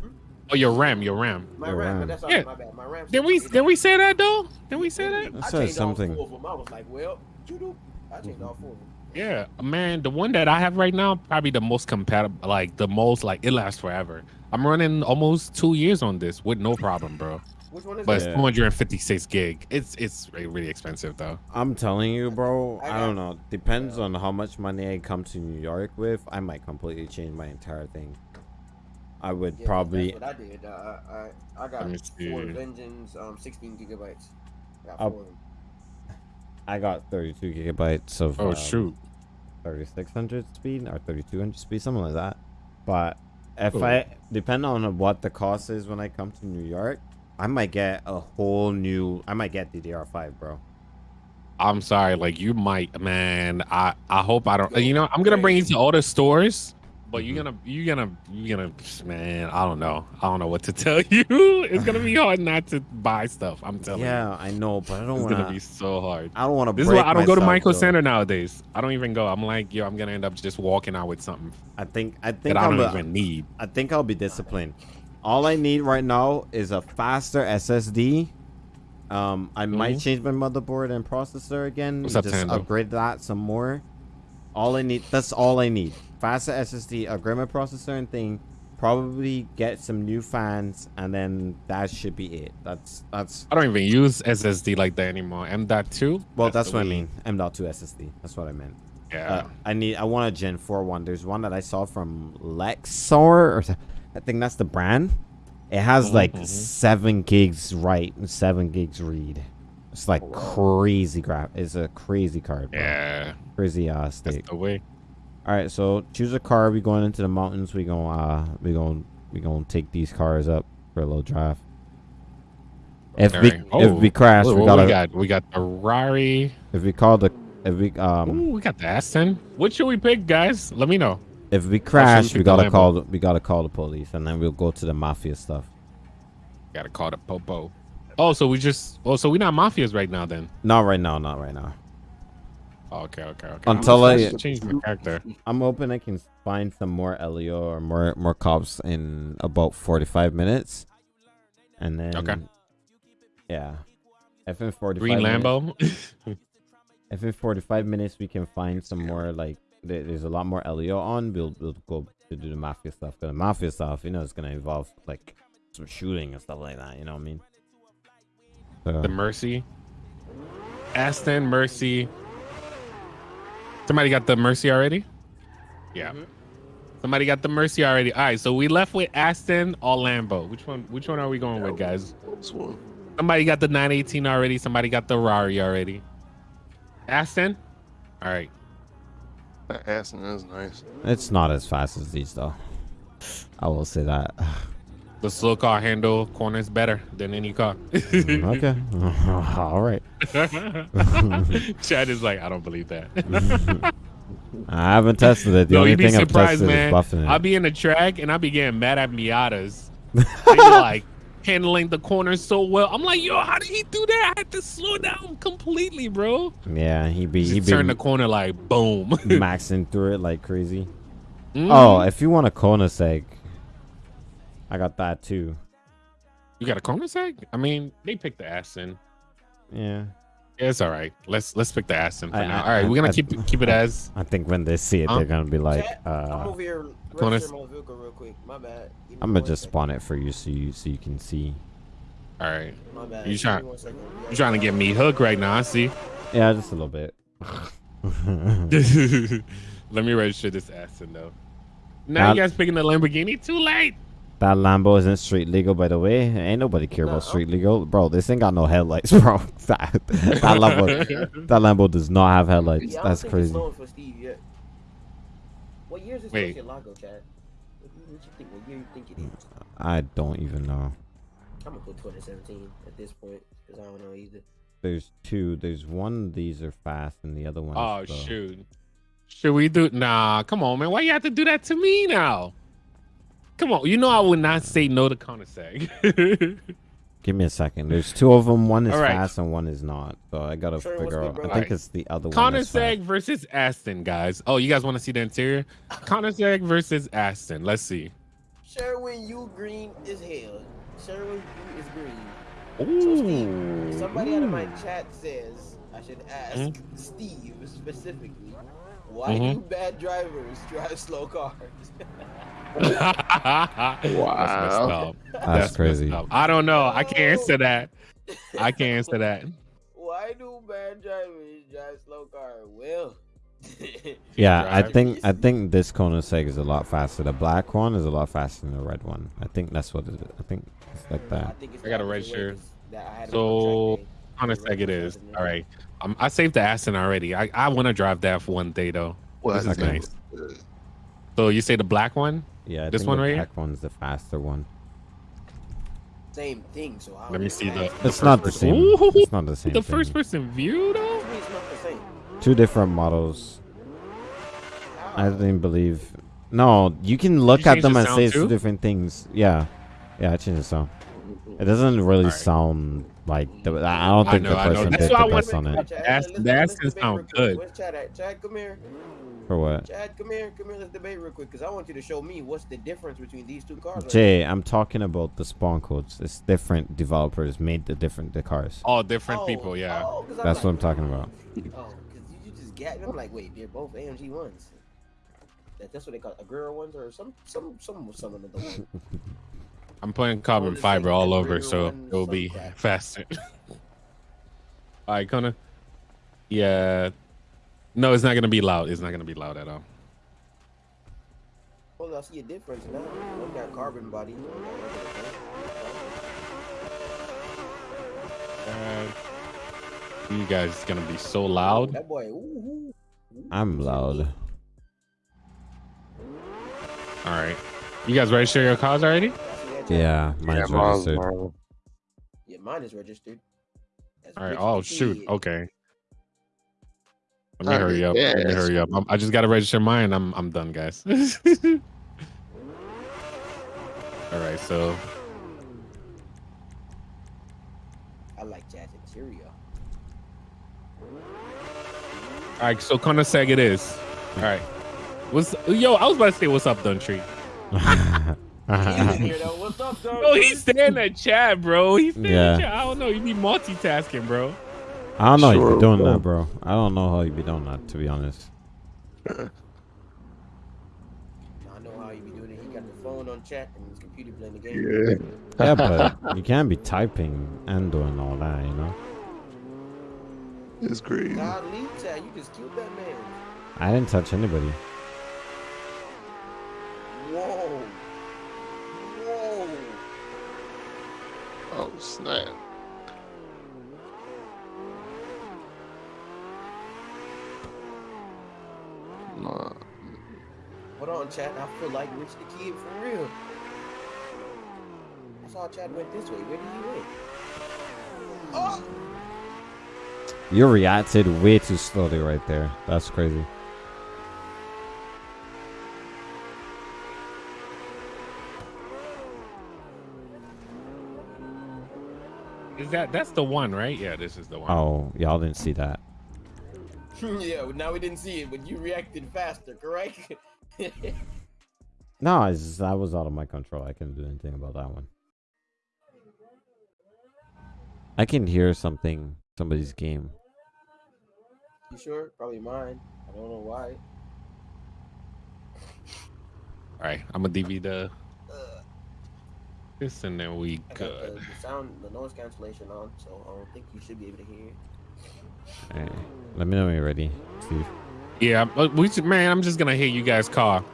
Oh, your RAM, your RAM. My Your RAM, RAM. but that's all Yeah. my bad. My RAM. Did we did we say that though? Did we say that? I I said changed all something. four of them. I was like, well, you do. I changed all four of them. Yeah, man, the one that I have right now probably the most compatible, like the most like it lasts forever. I'm running almost two years on this with no problem, bro. Which one is But it's that? Yeah. 256 gig. It's it's really expensive though. I'm telling you, bro. I I don't know. Depends on how much money I come to New York with. I might completely change my entire thing. I would Yeah, probably. That's what I did. Uh, I I got four see. Vengeance, um, 16 gigabytes. Got I'll- four of them. I got 32 gigabytes of. Oh um, shoot. 3600 speed or 3200 speed, something like that. But if Cool. I depend on what the cost is when I come to New York, I might get a whole new. I might get the DDR5, bro. I'm sorry, like you might, man. I I hope I don't. You know, I'm gonna bring you to all the stores, but you're gonna you're gonna you're gonna man. I don't know. I don't know what to [laughs] tell you. It's gonna be hard not to buy stuff. I'm telling you. Yeah, I know, but I don't It's want gonna be so hard. I don't want to. This is why I don't go to Micro Center nowadays. I don't even go. I'm like, yo, I'm gonna end up just walking out with something I think. I that think I don't a- even need. I think I'll be disciplined. All I need right now is a faster SSD. Um, I might Mhm. change my motherboard and processor again. What's up, just Tando? upgrade that some more. All I need. That's all I need. Faster SSD, a my processor and thing. Probably get some new fans, and then that should be it. That's that's. I don't even use SSD like that anymore. M.2. Well, that's the what I mean. M.2 SSD. That's what I meant. Yeah. Uh, I need. I want a Gen 4 one. There's one that I saw from Lexar, or I think that's the brand. It has Mhm, like mhm. seven gigs write and seven gigs read. It's like crazy graph. It's a crazy card. Bro. yeah. Crazy uh That's stick. the way. All right, so choose a car. We going into the mountains. We going uh we going we going to take these cars up for a little drive. If we Alright. if we crash, we gotta we got we got the Rari. if we call the if we um Ooh, we got the Aston. What should we pick, guys? Let me know. If we crash, we gotta call the, we gotta call the police, and then we'll go to the mafia stuff. Gotta call the popo. Oh, so we just. Oh, so we're not mafias right now then. Not right now, not right now. Oh, okay, okay, okay. Until I'm I- change my character. I'm hoping I can find some more LEO or more more cops in about 45 minutes, and then Okay. yeah, if in 45 Green minutes, Lambo. [laughs] if in 45 minutes we can find some more like there- there's a lot more LEO on, we'll we'll go to do the mafia stuff. Cause the mafia stuff, you know, it's gonna involve like some shooting and stuff like that. You know what I mean? So, the Mercy. Aston Mercy. Somebody got the Mercy already? Yeah. Mhm. Somebody got the Mercy already. All right, so we left with Aston or Lambo. Which one? Which one are we going with, guys? This one. Somebody got the 918 already. Somebody got the Rari already. Aston. All right. That Aston is nice. It's not as fast as these though. I will say that. The slow car handle corners better than any car. okay. [laughs] [laughs] All right. [laughs] Chad is like, I don't believe that. I haven't tested it. The Yo, only thing I've tested man. is buffing it. I'll be in the track and I'll be getting mad at Miatas. Like handling the corners so well. I'm like, yo, how did he do that? I had to slow down completely, bro. Yeah, he be he turn the corner like boom. maxing through it like crazy. Mm. Oh, if you want a Koenigsegg, I got that too. you got a Koenigsegg? I mean, they picked the Aston. Yeah, Yeah, it's all right. Let's let's pick the Aston for I- now. I- all right, I- we're gonna I- keep it- keep it as I think when they see it, Huh? they're gonna be like, Chat, I'm uh, over here Wanna registering my vehicle real quick. My bad. Give I'm gonna just second. spawn it for you so you so you can see. all right. My bad. You Give try- me one second. You're trying to get me hooked right now. I see. Yeah, just a little bit. [laughs] [laughs] Let me register this Aston though. Now Now- you guys picking the Lamborghini? Too late. That Lambo isn't street legal, by the way. Ain't nobody care No, about street legal, bro. This ain't got no headlights, [laughs] bro. that, that Lambo, [laughs] that Lambo does not have headlights. Yeah, That's crazy. For Steve yet. What year is this Wait. Lago, Chad? What, you- what you think? What year you think it is? I don't even know. I'm gonna put 2017 at this point because I don't know either. There's two. There's one. These are fast, and the other one. Oh slow. shoot. Should we do? Nah, come on, man. Why you have to do that to me now? Come on, you know I would not say no to Koenigsegg. [laughs] Give me a second. There's two of them. One is All right. fast and one is not. So I gotta Sure, what's figure good, out. I think Alright. it's the other one. that's Koenigsegg versus Aston, guys. Oh, you guys want to see the interior? Koenigsegg versus Aston. Let's see. Sherwin, you green as hell. Sherwin, you is green. So Steve, Ooh. somebody out of my chat says I should ask Mhm. Steve specifically why Mhm. do bad drivers drive slow cars? [laughs] That's Wow. up. That's, messed crazy. up. I don't know. I can't answer that. I can't answer that. why do bad drivers drive slow cars? Well, [laughs] Yeah, I think I think this Koenigsegg is a lot faster. The black one is a lot faster than the red one. I think that's what it is. I think it's like that. think it's I got a red shirt. way 'cause that I had it So, on track day. Koenigsegg it is. Registered All right. Um, I saved the Aston already. I, I want to drive that for one day though. Well, This is Okay. nice. So you say the black one? Yeah, I This think one the right here? one's the faster one. Same thing. So how Let me see the. it It's not the first same. person- Ooh, It's not the same. the thing. first person view though. It's not the same. Two different models. I How? didn't believe. No, you can look you at them the and sound say it's two different things. Yeah, yeah, I changed the sound. It doesn't really Alright. sound like the. I don't I think know, the person That's did the best on it. That's, Ask- let's- the let's sound good. Where's Chad at? Chad, come here. For what? Chad, come here. Come here. Let's debate real quick because I want you to show me what's the difference between these two cars. right Jay, I'm talking about the spawn codes. It's different developers made the different the cars. All different Oh, people, yeah. oh, 'cause I'm That's like, what I'm talking about. [laughs] Oh, because you just get. I'm like, wait, they're both AMG ones. That, that's what they call Agera ones or some some some some of the ones. [laughs] I'm putting carbon fiber all over, so it will be crap. faster. [laughs] all right, Kona. Yeah. No, it's not gonna be loud. It's not gonna be loud at all. Well, I see a difference now. One got carbon body. One got regular Uh, you guys gonna be so loud. That boy. Ooh, ooh, ooh. I'm loud. All right. You guys register your cars already? I see that, Chad? Yeah, Yeah, mine's mine's registered. mine. Yeah, mine is registered. That's All right. Oh shoot. Okay. Let me I hurry up. Let me hurry up. I'm, I just gotta register mine. I'm I'm done, guys. [laughs] All right. So I like jazz interior. all right. So Koenigsegg it is. All right. What's yo? I was about to say what's up, Duntry. [laughs] Uh-huh. What's up, dog? Oh, he's staying at chat, bro. He's staying Yeah. at chat. I don't know. You be multitasking, bro. I don't know. you Sure, be doing bro. that, bro. I don't know how you be doing that, to be honest. I know how you be doing it. He got the phone on chat and his computer playing the game. Yeah. Yeah, but [laughs] you can't be typing and doing all that, you know. It's crazy. God, leave chat. You just killed that man. I didn't touch anybody. Whoa. Whoa. Oh snap. Nah. Hold on, chat. I feel like Rich the Kid for real. I saw Chad went this way. Where did he went? Oh! You reacted way too slowly right there. That's crazy. Is that that's the one, right? Yeah, this is the one. Oh, y'all didn't see that. [laughs] yeah, well, now we didn't see it, but you reacted faster, correct? [laughs] No, it's just, that was out of my control. I couldn't do anything about that one. I can hear something, somebody's game. you sure? Probably mine. I don't know why. All right, I'm gonna DV the this, and then we I got the, the sound, the noise cancellation on, so I don't think you should be able to hear. Alright, Let me know when you're ready. Steve. Yeah, but we should- man, I'm just gonna hit you guys' car.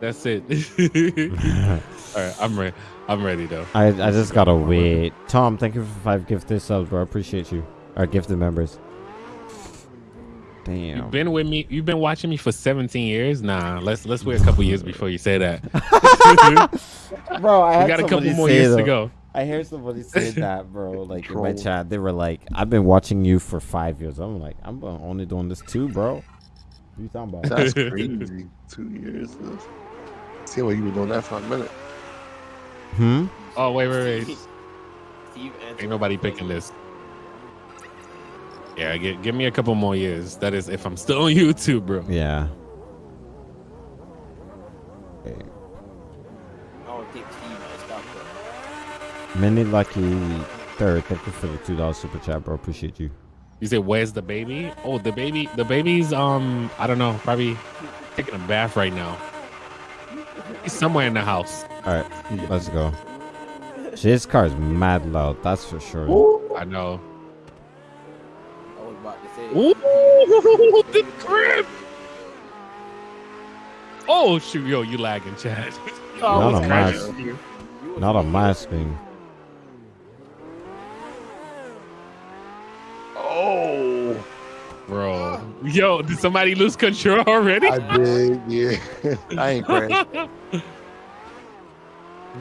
That's it. [laughs] All right, I'm ready. I'm ready though. I I just gotta wait. Tom, thank you for five gifted subs, bro. I appreciate you. Our gifted members. Damn. You've been with me. You've been watching me for 17 years. Nah, let's let's wait a couple years before you say that. [laughs] bro, I we had got a couple somebody more say years to go. I hear somebody say [laughs] that, bro. Like in my chat, they were like, "I've been watching you for five years." I'm like, "I'm only doing this too, bro." What are you talking about? That's [laughs] crazy. Two years. though. See what you were doing that for a minute. Hmm. Oh wait, wait, wait. Steve answered Ain't nobody picking this. Yeah, give, give me a couple more years. That is, if I'm still on [laughs] YouTube, bro. Yeah. Okay. I don't think Steve might stop though. Many lucky third. Thank you for the two dollars super chat, bro. Appreciate you. You say, "Where's the baby?" Oh, the baby. The baby's um, I don't know, probably taking a bath right now. He's somewhere in the house. All right, let's go. This car is mad loud. That's for sure. I know. I was about to say. Ooh, the crib. Oh shoot, yo, you lagging, Chad. [laughs] Not Oh, on it's my, crashing. You was not on me. my screen. Oh, bro. Yo, did somebody lose control already? I did. Yeah, [laughs] I ain't crashed.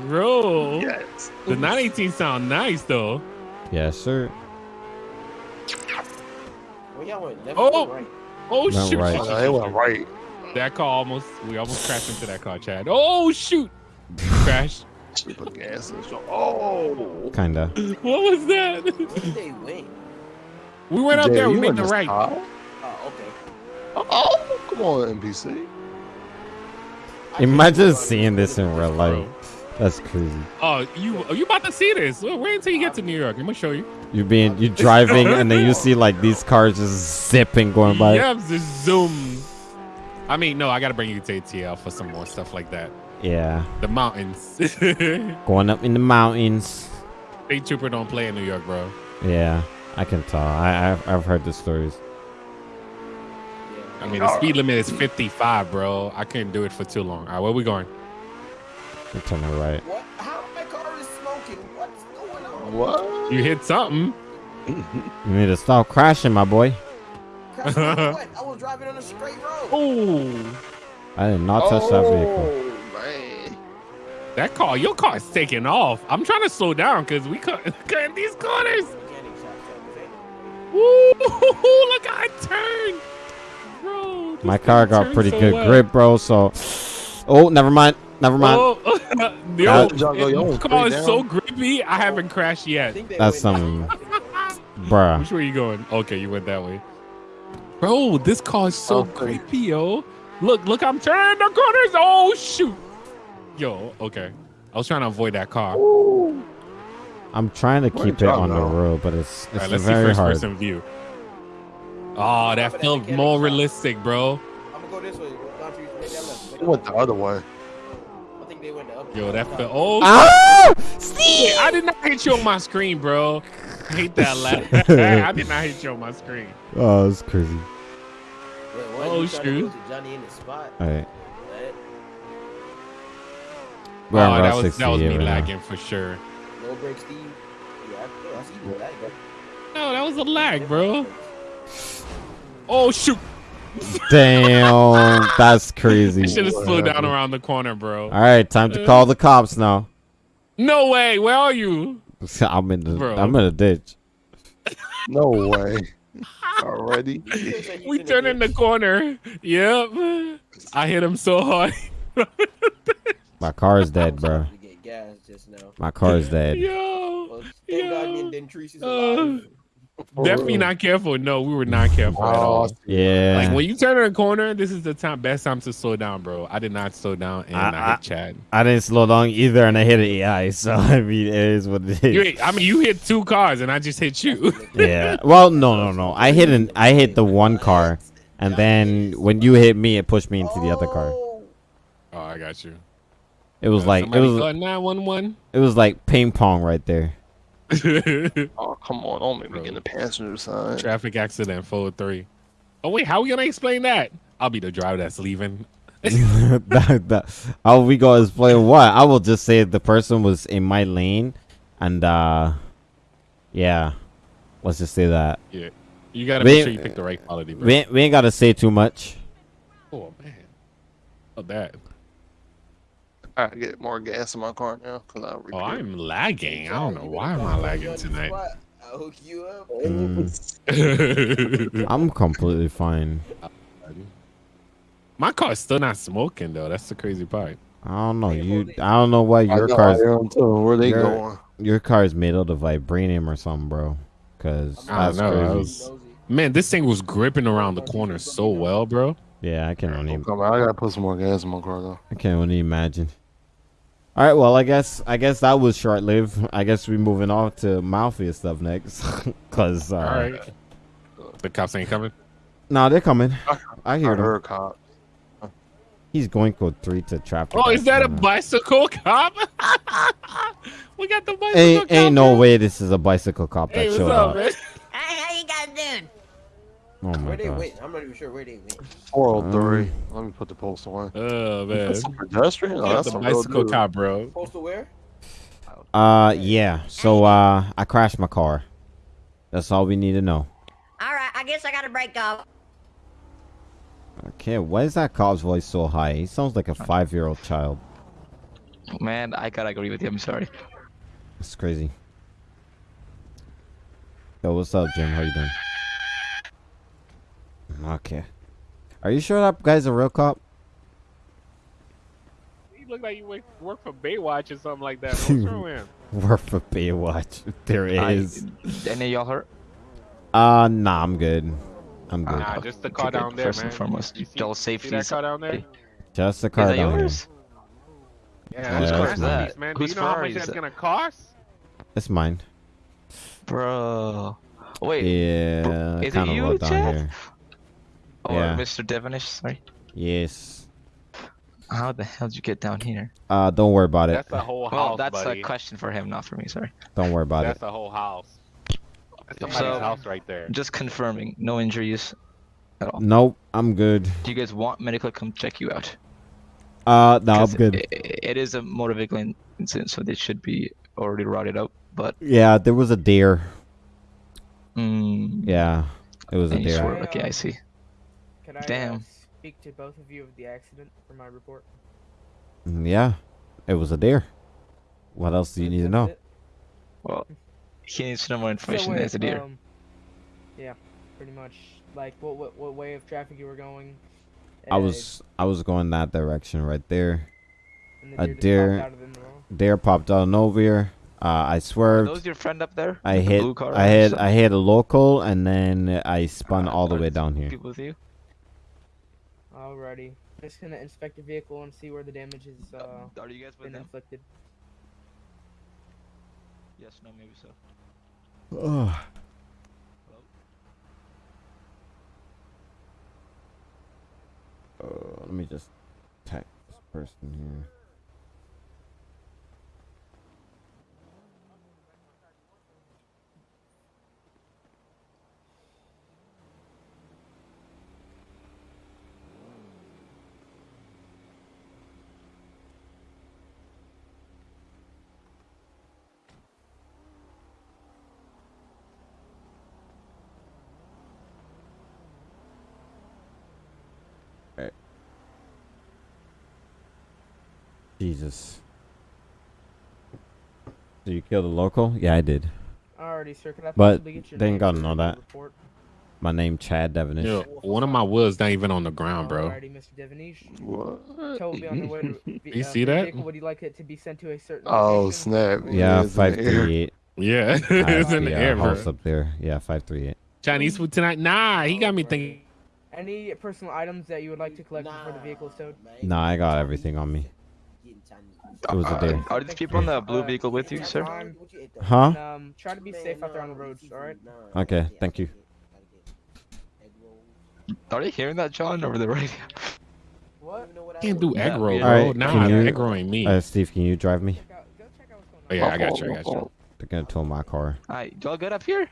Bro, Yes. the 918 sound nice though. Yes, sir. Well, y'all went left Oh! right. Oh Went shoot, right. shoot, shoot, it went shoot. right. That car almost, we almost crashed into that car, Chad. Oh shoot, crash. Super gas. and so- Oh. Kinda. What was that? Where did they win? We went up Jay, there. We you made in the this right. car? Oh, okay. Oh, come on, NPC. I Imagine could've seeing this in real life. That's crazy. Oh, you oh, you about to see this? Wait until you get to New York. Let me show you. You being you driving and then you [laughs] see like these cars just zipping going by. Yep, just zoom. I mean, no, I gotta bring you to ATL for some more stuff like that. Yeah. The mountains. [laughs] Going up in the mountains. Trooper don't play in New York, bro. Yeah. I can tell. I I've, I've heard the stories. I mean, the speed limit is 55, bro. I couldn't do it for too long. All right, where we going? You turn the right. What? How my car is smoking? What's going on? What? You hit something. You need to stop crashing, my boy. Crash what? I [laughs] was driving on a straight road. Oh, I did not touch that vehicle. Oh, man. that car, your car is taking off. I'm trying to slow down because we cut [laughs] cutting these corners. Mechanic shop service, ain't it? Woo! Look how it turned, bro. My car got pretty so good well. grip, bro. So, oh, never mind. Never mind. Oh, yo, Uh, Jungle, yo, this car is so down. grippy. I haven't crashed yet. That's went- some- Bruh. Which way you going? Okay, you went that way. Bro, this car is so Okay. creepy, yo. Look, look, I'm turning the corners. Oh shoot. Yo, okay. I was trying to avoid that car. All I'm trying to Where keep it did y'all on the road, but it's it's right, let's see very first hard. person view. Oh, that felt more realistic, bro. I'm gonna go this way. Don't you- maybe I left. Maybe He I went the other way. I think they went the other Yo, way. that felt. Oh, Ah! shit. I did not hit you on my screen, bro. I hate that laugh. [laughs] [laughs] I did not hit you on my screen. Oh, it's crazy. Wait, what? Oh, You trying to shoot. go to Johnny in the spot. All right, What? we're oh, that was that was me right now. lagging for sure. No break, Steve. Yeah, I, yeah, I see you. That, No, that was a lag, bro. Oh shoot! Damn, that's [laughs] crazy. I should have slowed down around the corner, bro. All right, time to call the cops now. No way. Where are you? [laughs] I'm in the Bro. I'm in a ditch. No way. Already? [laughs] We turn in the corner. Yep. I hit him so hard. My car is dead, bro. Gas. just now. My car is dead. Yo, Well, thank God Yo. Den- Dentrice is Uh, alive. definitely not careful. No, we were not careful at all. Oh, yeah. Like when you turn in a corner, this is the time, best time to slow down, bro. I did not slow down, and I, I- hit Chad. I didn't slow down either, and I hit an AI. So [laughs] I mean, it is what it You hit, I mean, you hit two cars, and I just hit you. [laughs] Yeah. Well, no, no, no. I hit an. I hit the one car, and then when you hit me, it pushed me into the other car. Oh, Oh, I got you. It was uh, like it Somebody was call nine one one. it was like ping pong right there. [laughs] Oh, come on. Don't make me get in the passenger side. Traffic accident, forward three. Oh wait, how are we gonna explain that? I'll be the driver that's leaving. [laughs] [laughs] that, that, how we gonna explain what? I will just say the person was in my lane, and uh, yeah, let's just say that. Yeah, you gotta We- make sure you pick the right quality, bro. We ain't, we ain't gotta say too much. Oh man, oh that. I gotta get more gas in my car now because I oh, I'm lagging. I don't know why better am I lagging tonight. I'll hook you up. Mm, [laughs] I'm completely fine. My car's still not smoking though. That's the crazy part. I don't know you. I don't know why your know, car's I am too. Where they your- going? your car is made out of vibranium or something, bro. Cause I that's don't know, I crazy. was- Man, this thing was gripping around the corner so well, bro. Yeah, I can't Come on, I gotta put some more gas in my car though. I can only imagine. All right, well, I guess I guess that was short lived. I guess we're moving on to mafia stuff next, [laughs] cause uh, All right. The cops ain't coming. nah, they're coming. I I hear them. cop. He's going code three to traffic. Oh, is that a bicycle cop? [laughs] we got the bicycle Ain't cop. ain't no way this is a bicycle cop that Hey, what's showed up, up. man? Hey, how you guys doing? Oh my Where they god. went? I'm not even sure where they went. 403. Um, Let me put the post away. Oh man, That's a pedestrian? Oh, that's a bicycle dude. cop, bro. Postal where? Uh, yeah. So uh, I crashed my car. That's all we need to know. All right, I guess I got to break off. Okay, why is that cop's voice so high? He sounds like a five-year-old child. Man, I gotta agree with you. I'm sorry. It's crazy. Yo, what's up, Jim? How you doing? Okay. Are you sure that guy's a real cop? You look like you work, work for Baywatch or something like that. What's wrong with him? [laughs] Work for Baywatch. [laughs] There I- is. any of y'all hurt? Uh, nah, I'm good. I'm good. Nah, just the car Okay, down there, first man. and foremost, You see, y'all see safety that is- car down there? Just the Is car that down here. yours? Yeah, Whose that's car a is that? man. Whose Do you know how much that's that? gonna cost? It's mine. Bro. Wait, Yeah, is it kind of you, low down Chad? Here. or yeah. Mr. Devonish? Sorry. Yes. How the hell did you get down here? Uh, don't worry about it. That's a whole house, Well, that's buddy. a question for him, not for me. Sorry. Don't worry about it. That's it. a whole house. That's somebody's So- house right there. Just confirming, no injuries at all. Nope, I'm good. Do you guys want medical to come check you out? Uh, no, I'm 'Cause good. i- it is a motor vehicle incident, so they should be already routed out. But Yeah, there was a deer. mm, Yeah, it was a and you deer. swerve. Okay, I see. Can I uh, Damn. speak to both of you of the accident for my report? Mm, Yeah, it was a deer. What else do you need to know? it? Well, he needs to know more information So, as a deer. um, yeah, pretty much. Like, what, what what way of traffic you were going? I uh, was I was going that direction right there. and a deer- just popped out of. Deer popped out of nowhere. Uh, I Are swerved. those your friend up there? I With the hit blue car I hit? I hit a local and then I spun Uh, all the way down here. People with you? Alrighty. Just gonna inspect the vehicle and see where the damage is uh, Are you guys been them? inflicted. Yes, no, maybe so. Ugh. Uh, let me just text this person here. Jesus. So you kill the local? Yeah, I did. Alrighty, sir. Can I But get your they ain't name gotta know that. Report? My name Chad Devonish. Yo, one of my wheels not even on the ground, bro. Alrighty, Mr. Devonish. What? Tow will be on the way to [laughs] be, You uh, see that? Vehicle. Would you like it to be sent to a certain Oh location? snap! Yeah, it's in the five air. eight. Yeah, it's in the [laughs] air, bro. house up there. Yeah, five three eight. Chinese food tonight? Nah, he got me thinking. Any personal items that you would like to collect before the vehicle is towed? Nah, I got everything on me. It was a Uh, are these people in the blue vehicle with you, sir? Huh? and, um, try to be safe out there on the roads. All right. Okay, thank you. Are you hearing that, John, over the radio? [laughs] What? Can't do egg Yeah, roll, yeah. bro. Alright, nah, can you- egg rolling me. Uh, Steve, can you drive me? Go check out what's going on. oh, yeah, I got you. I got you. They're gonna tow my car. Alright, y'all good up here?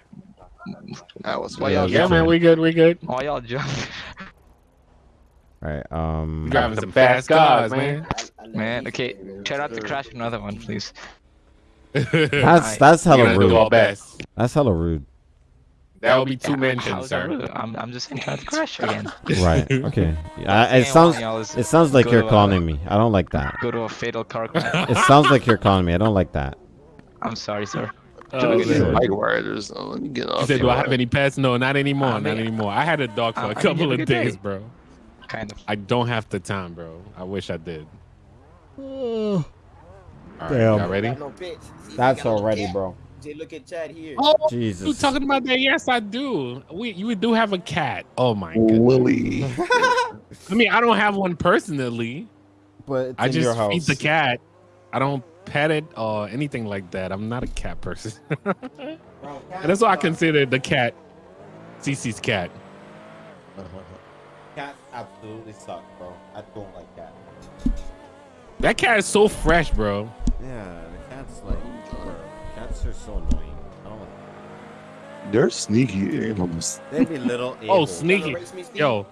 That was Why way y'all Yeah, man, we good. We good. Why y'all jump? All right. Um. Driving some fast cars, man. Man, okay, try not to crash another one, please. [laughs] That's that's hella gonna rude. best. That's hella rude. That will be two How's mentions, sir. I'm, I'm just saying try to crash [laughs] again. Right. [laughs] Okay. Yeah, it sounds want y'all is it sounds like you're calling me. I don't like that. Go to a fatal car crash. It sounds like you're calling me. I don't like that. I'm sorry, sir. Oh, Look at bike riders. though. Let me get He said, "Do I have any pets?" No, not anymore. I not mean- anymore. I had a dog for I- I a mean, couple of days, day. bro. Kind of. I don't have the time, bro. I wish I did. All right, Damn. y'all ready? No That's we no already, bro. Jay, look at Chad here. Oh, you Jesus. talking about that? Yes, I do. We you do have a cat. Oh my goodness. Willie. I mean, I don't have one personally. But it's I in your just feed the cat. I don't pet it or anything like that. I'm not a cat person. [laughs] and that's why I consider the cat CC's cat. [laughs] Cats absolutely suck, bro. I don't like cats. That cat is so fresh, bro. Yeah, the cats like bro, cats are so annoying. I They're sneaky animals. They be little. [laughs] Oh, sneaky. Race me, Steve? Yo,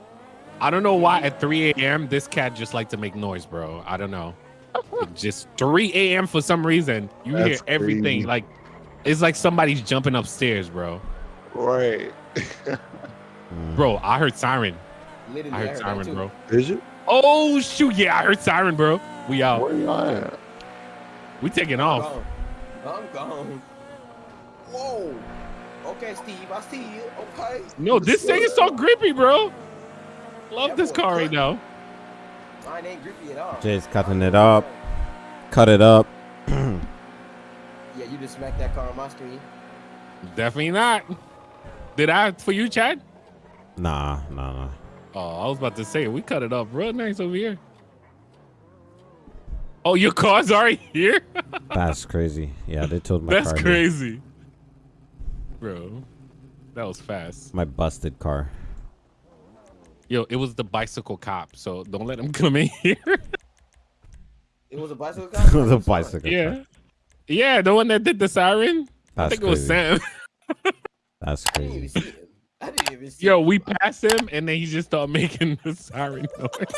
I don't know why at 3 a.m. this cat just like to make noise, bro. I don't know. [laughs] Just 3 a.m. for some reason. You hear everything. crazy. Like it's like somebody's jumping upstairs, bro. Right. Bro, I heard siren. Literally, I heard that siren, bro. Is it? Oh shoot, yeah, I heard siren, bro. We out. Where y'all at? We taking I'm off. gone. I'm gone. Whoa. Okay, Steve, I see you. Okay. No, this thing is so grippy, bro. Love That this boy car right now. Mine ain't grippy at all. Jay's cutting it up. Cut it up. [clears throat] Yeah, you just smacked that car on my screen. Definitely not. Did I for you, Chad? Nah, nah, nah. Oh, I was about to say we cut it up real nice over here. Oh, your car's already here? [laughs] That's crazy. Yeah, they told my That's car. here. crazy. Bro. That was fast. My busted car. Yo, it was the bicycle cop, so don't let him [laughs] come in here. It was a bicycle [laughs] cop? the bicycle. yeah. car. Yeah, the one that did the siren. I That's think it was crazy. Sam. That's I didn't even crazy. Even. Yo, we pass him, and then he just started making the siren noise.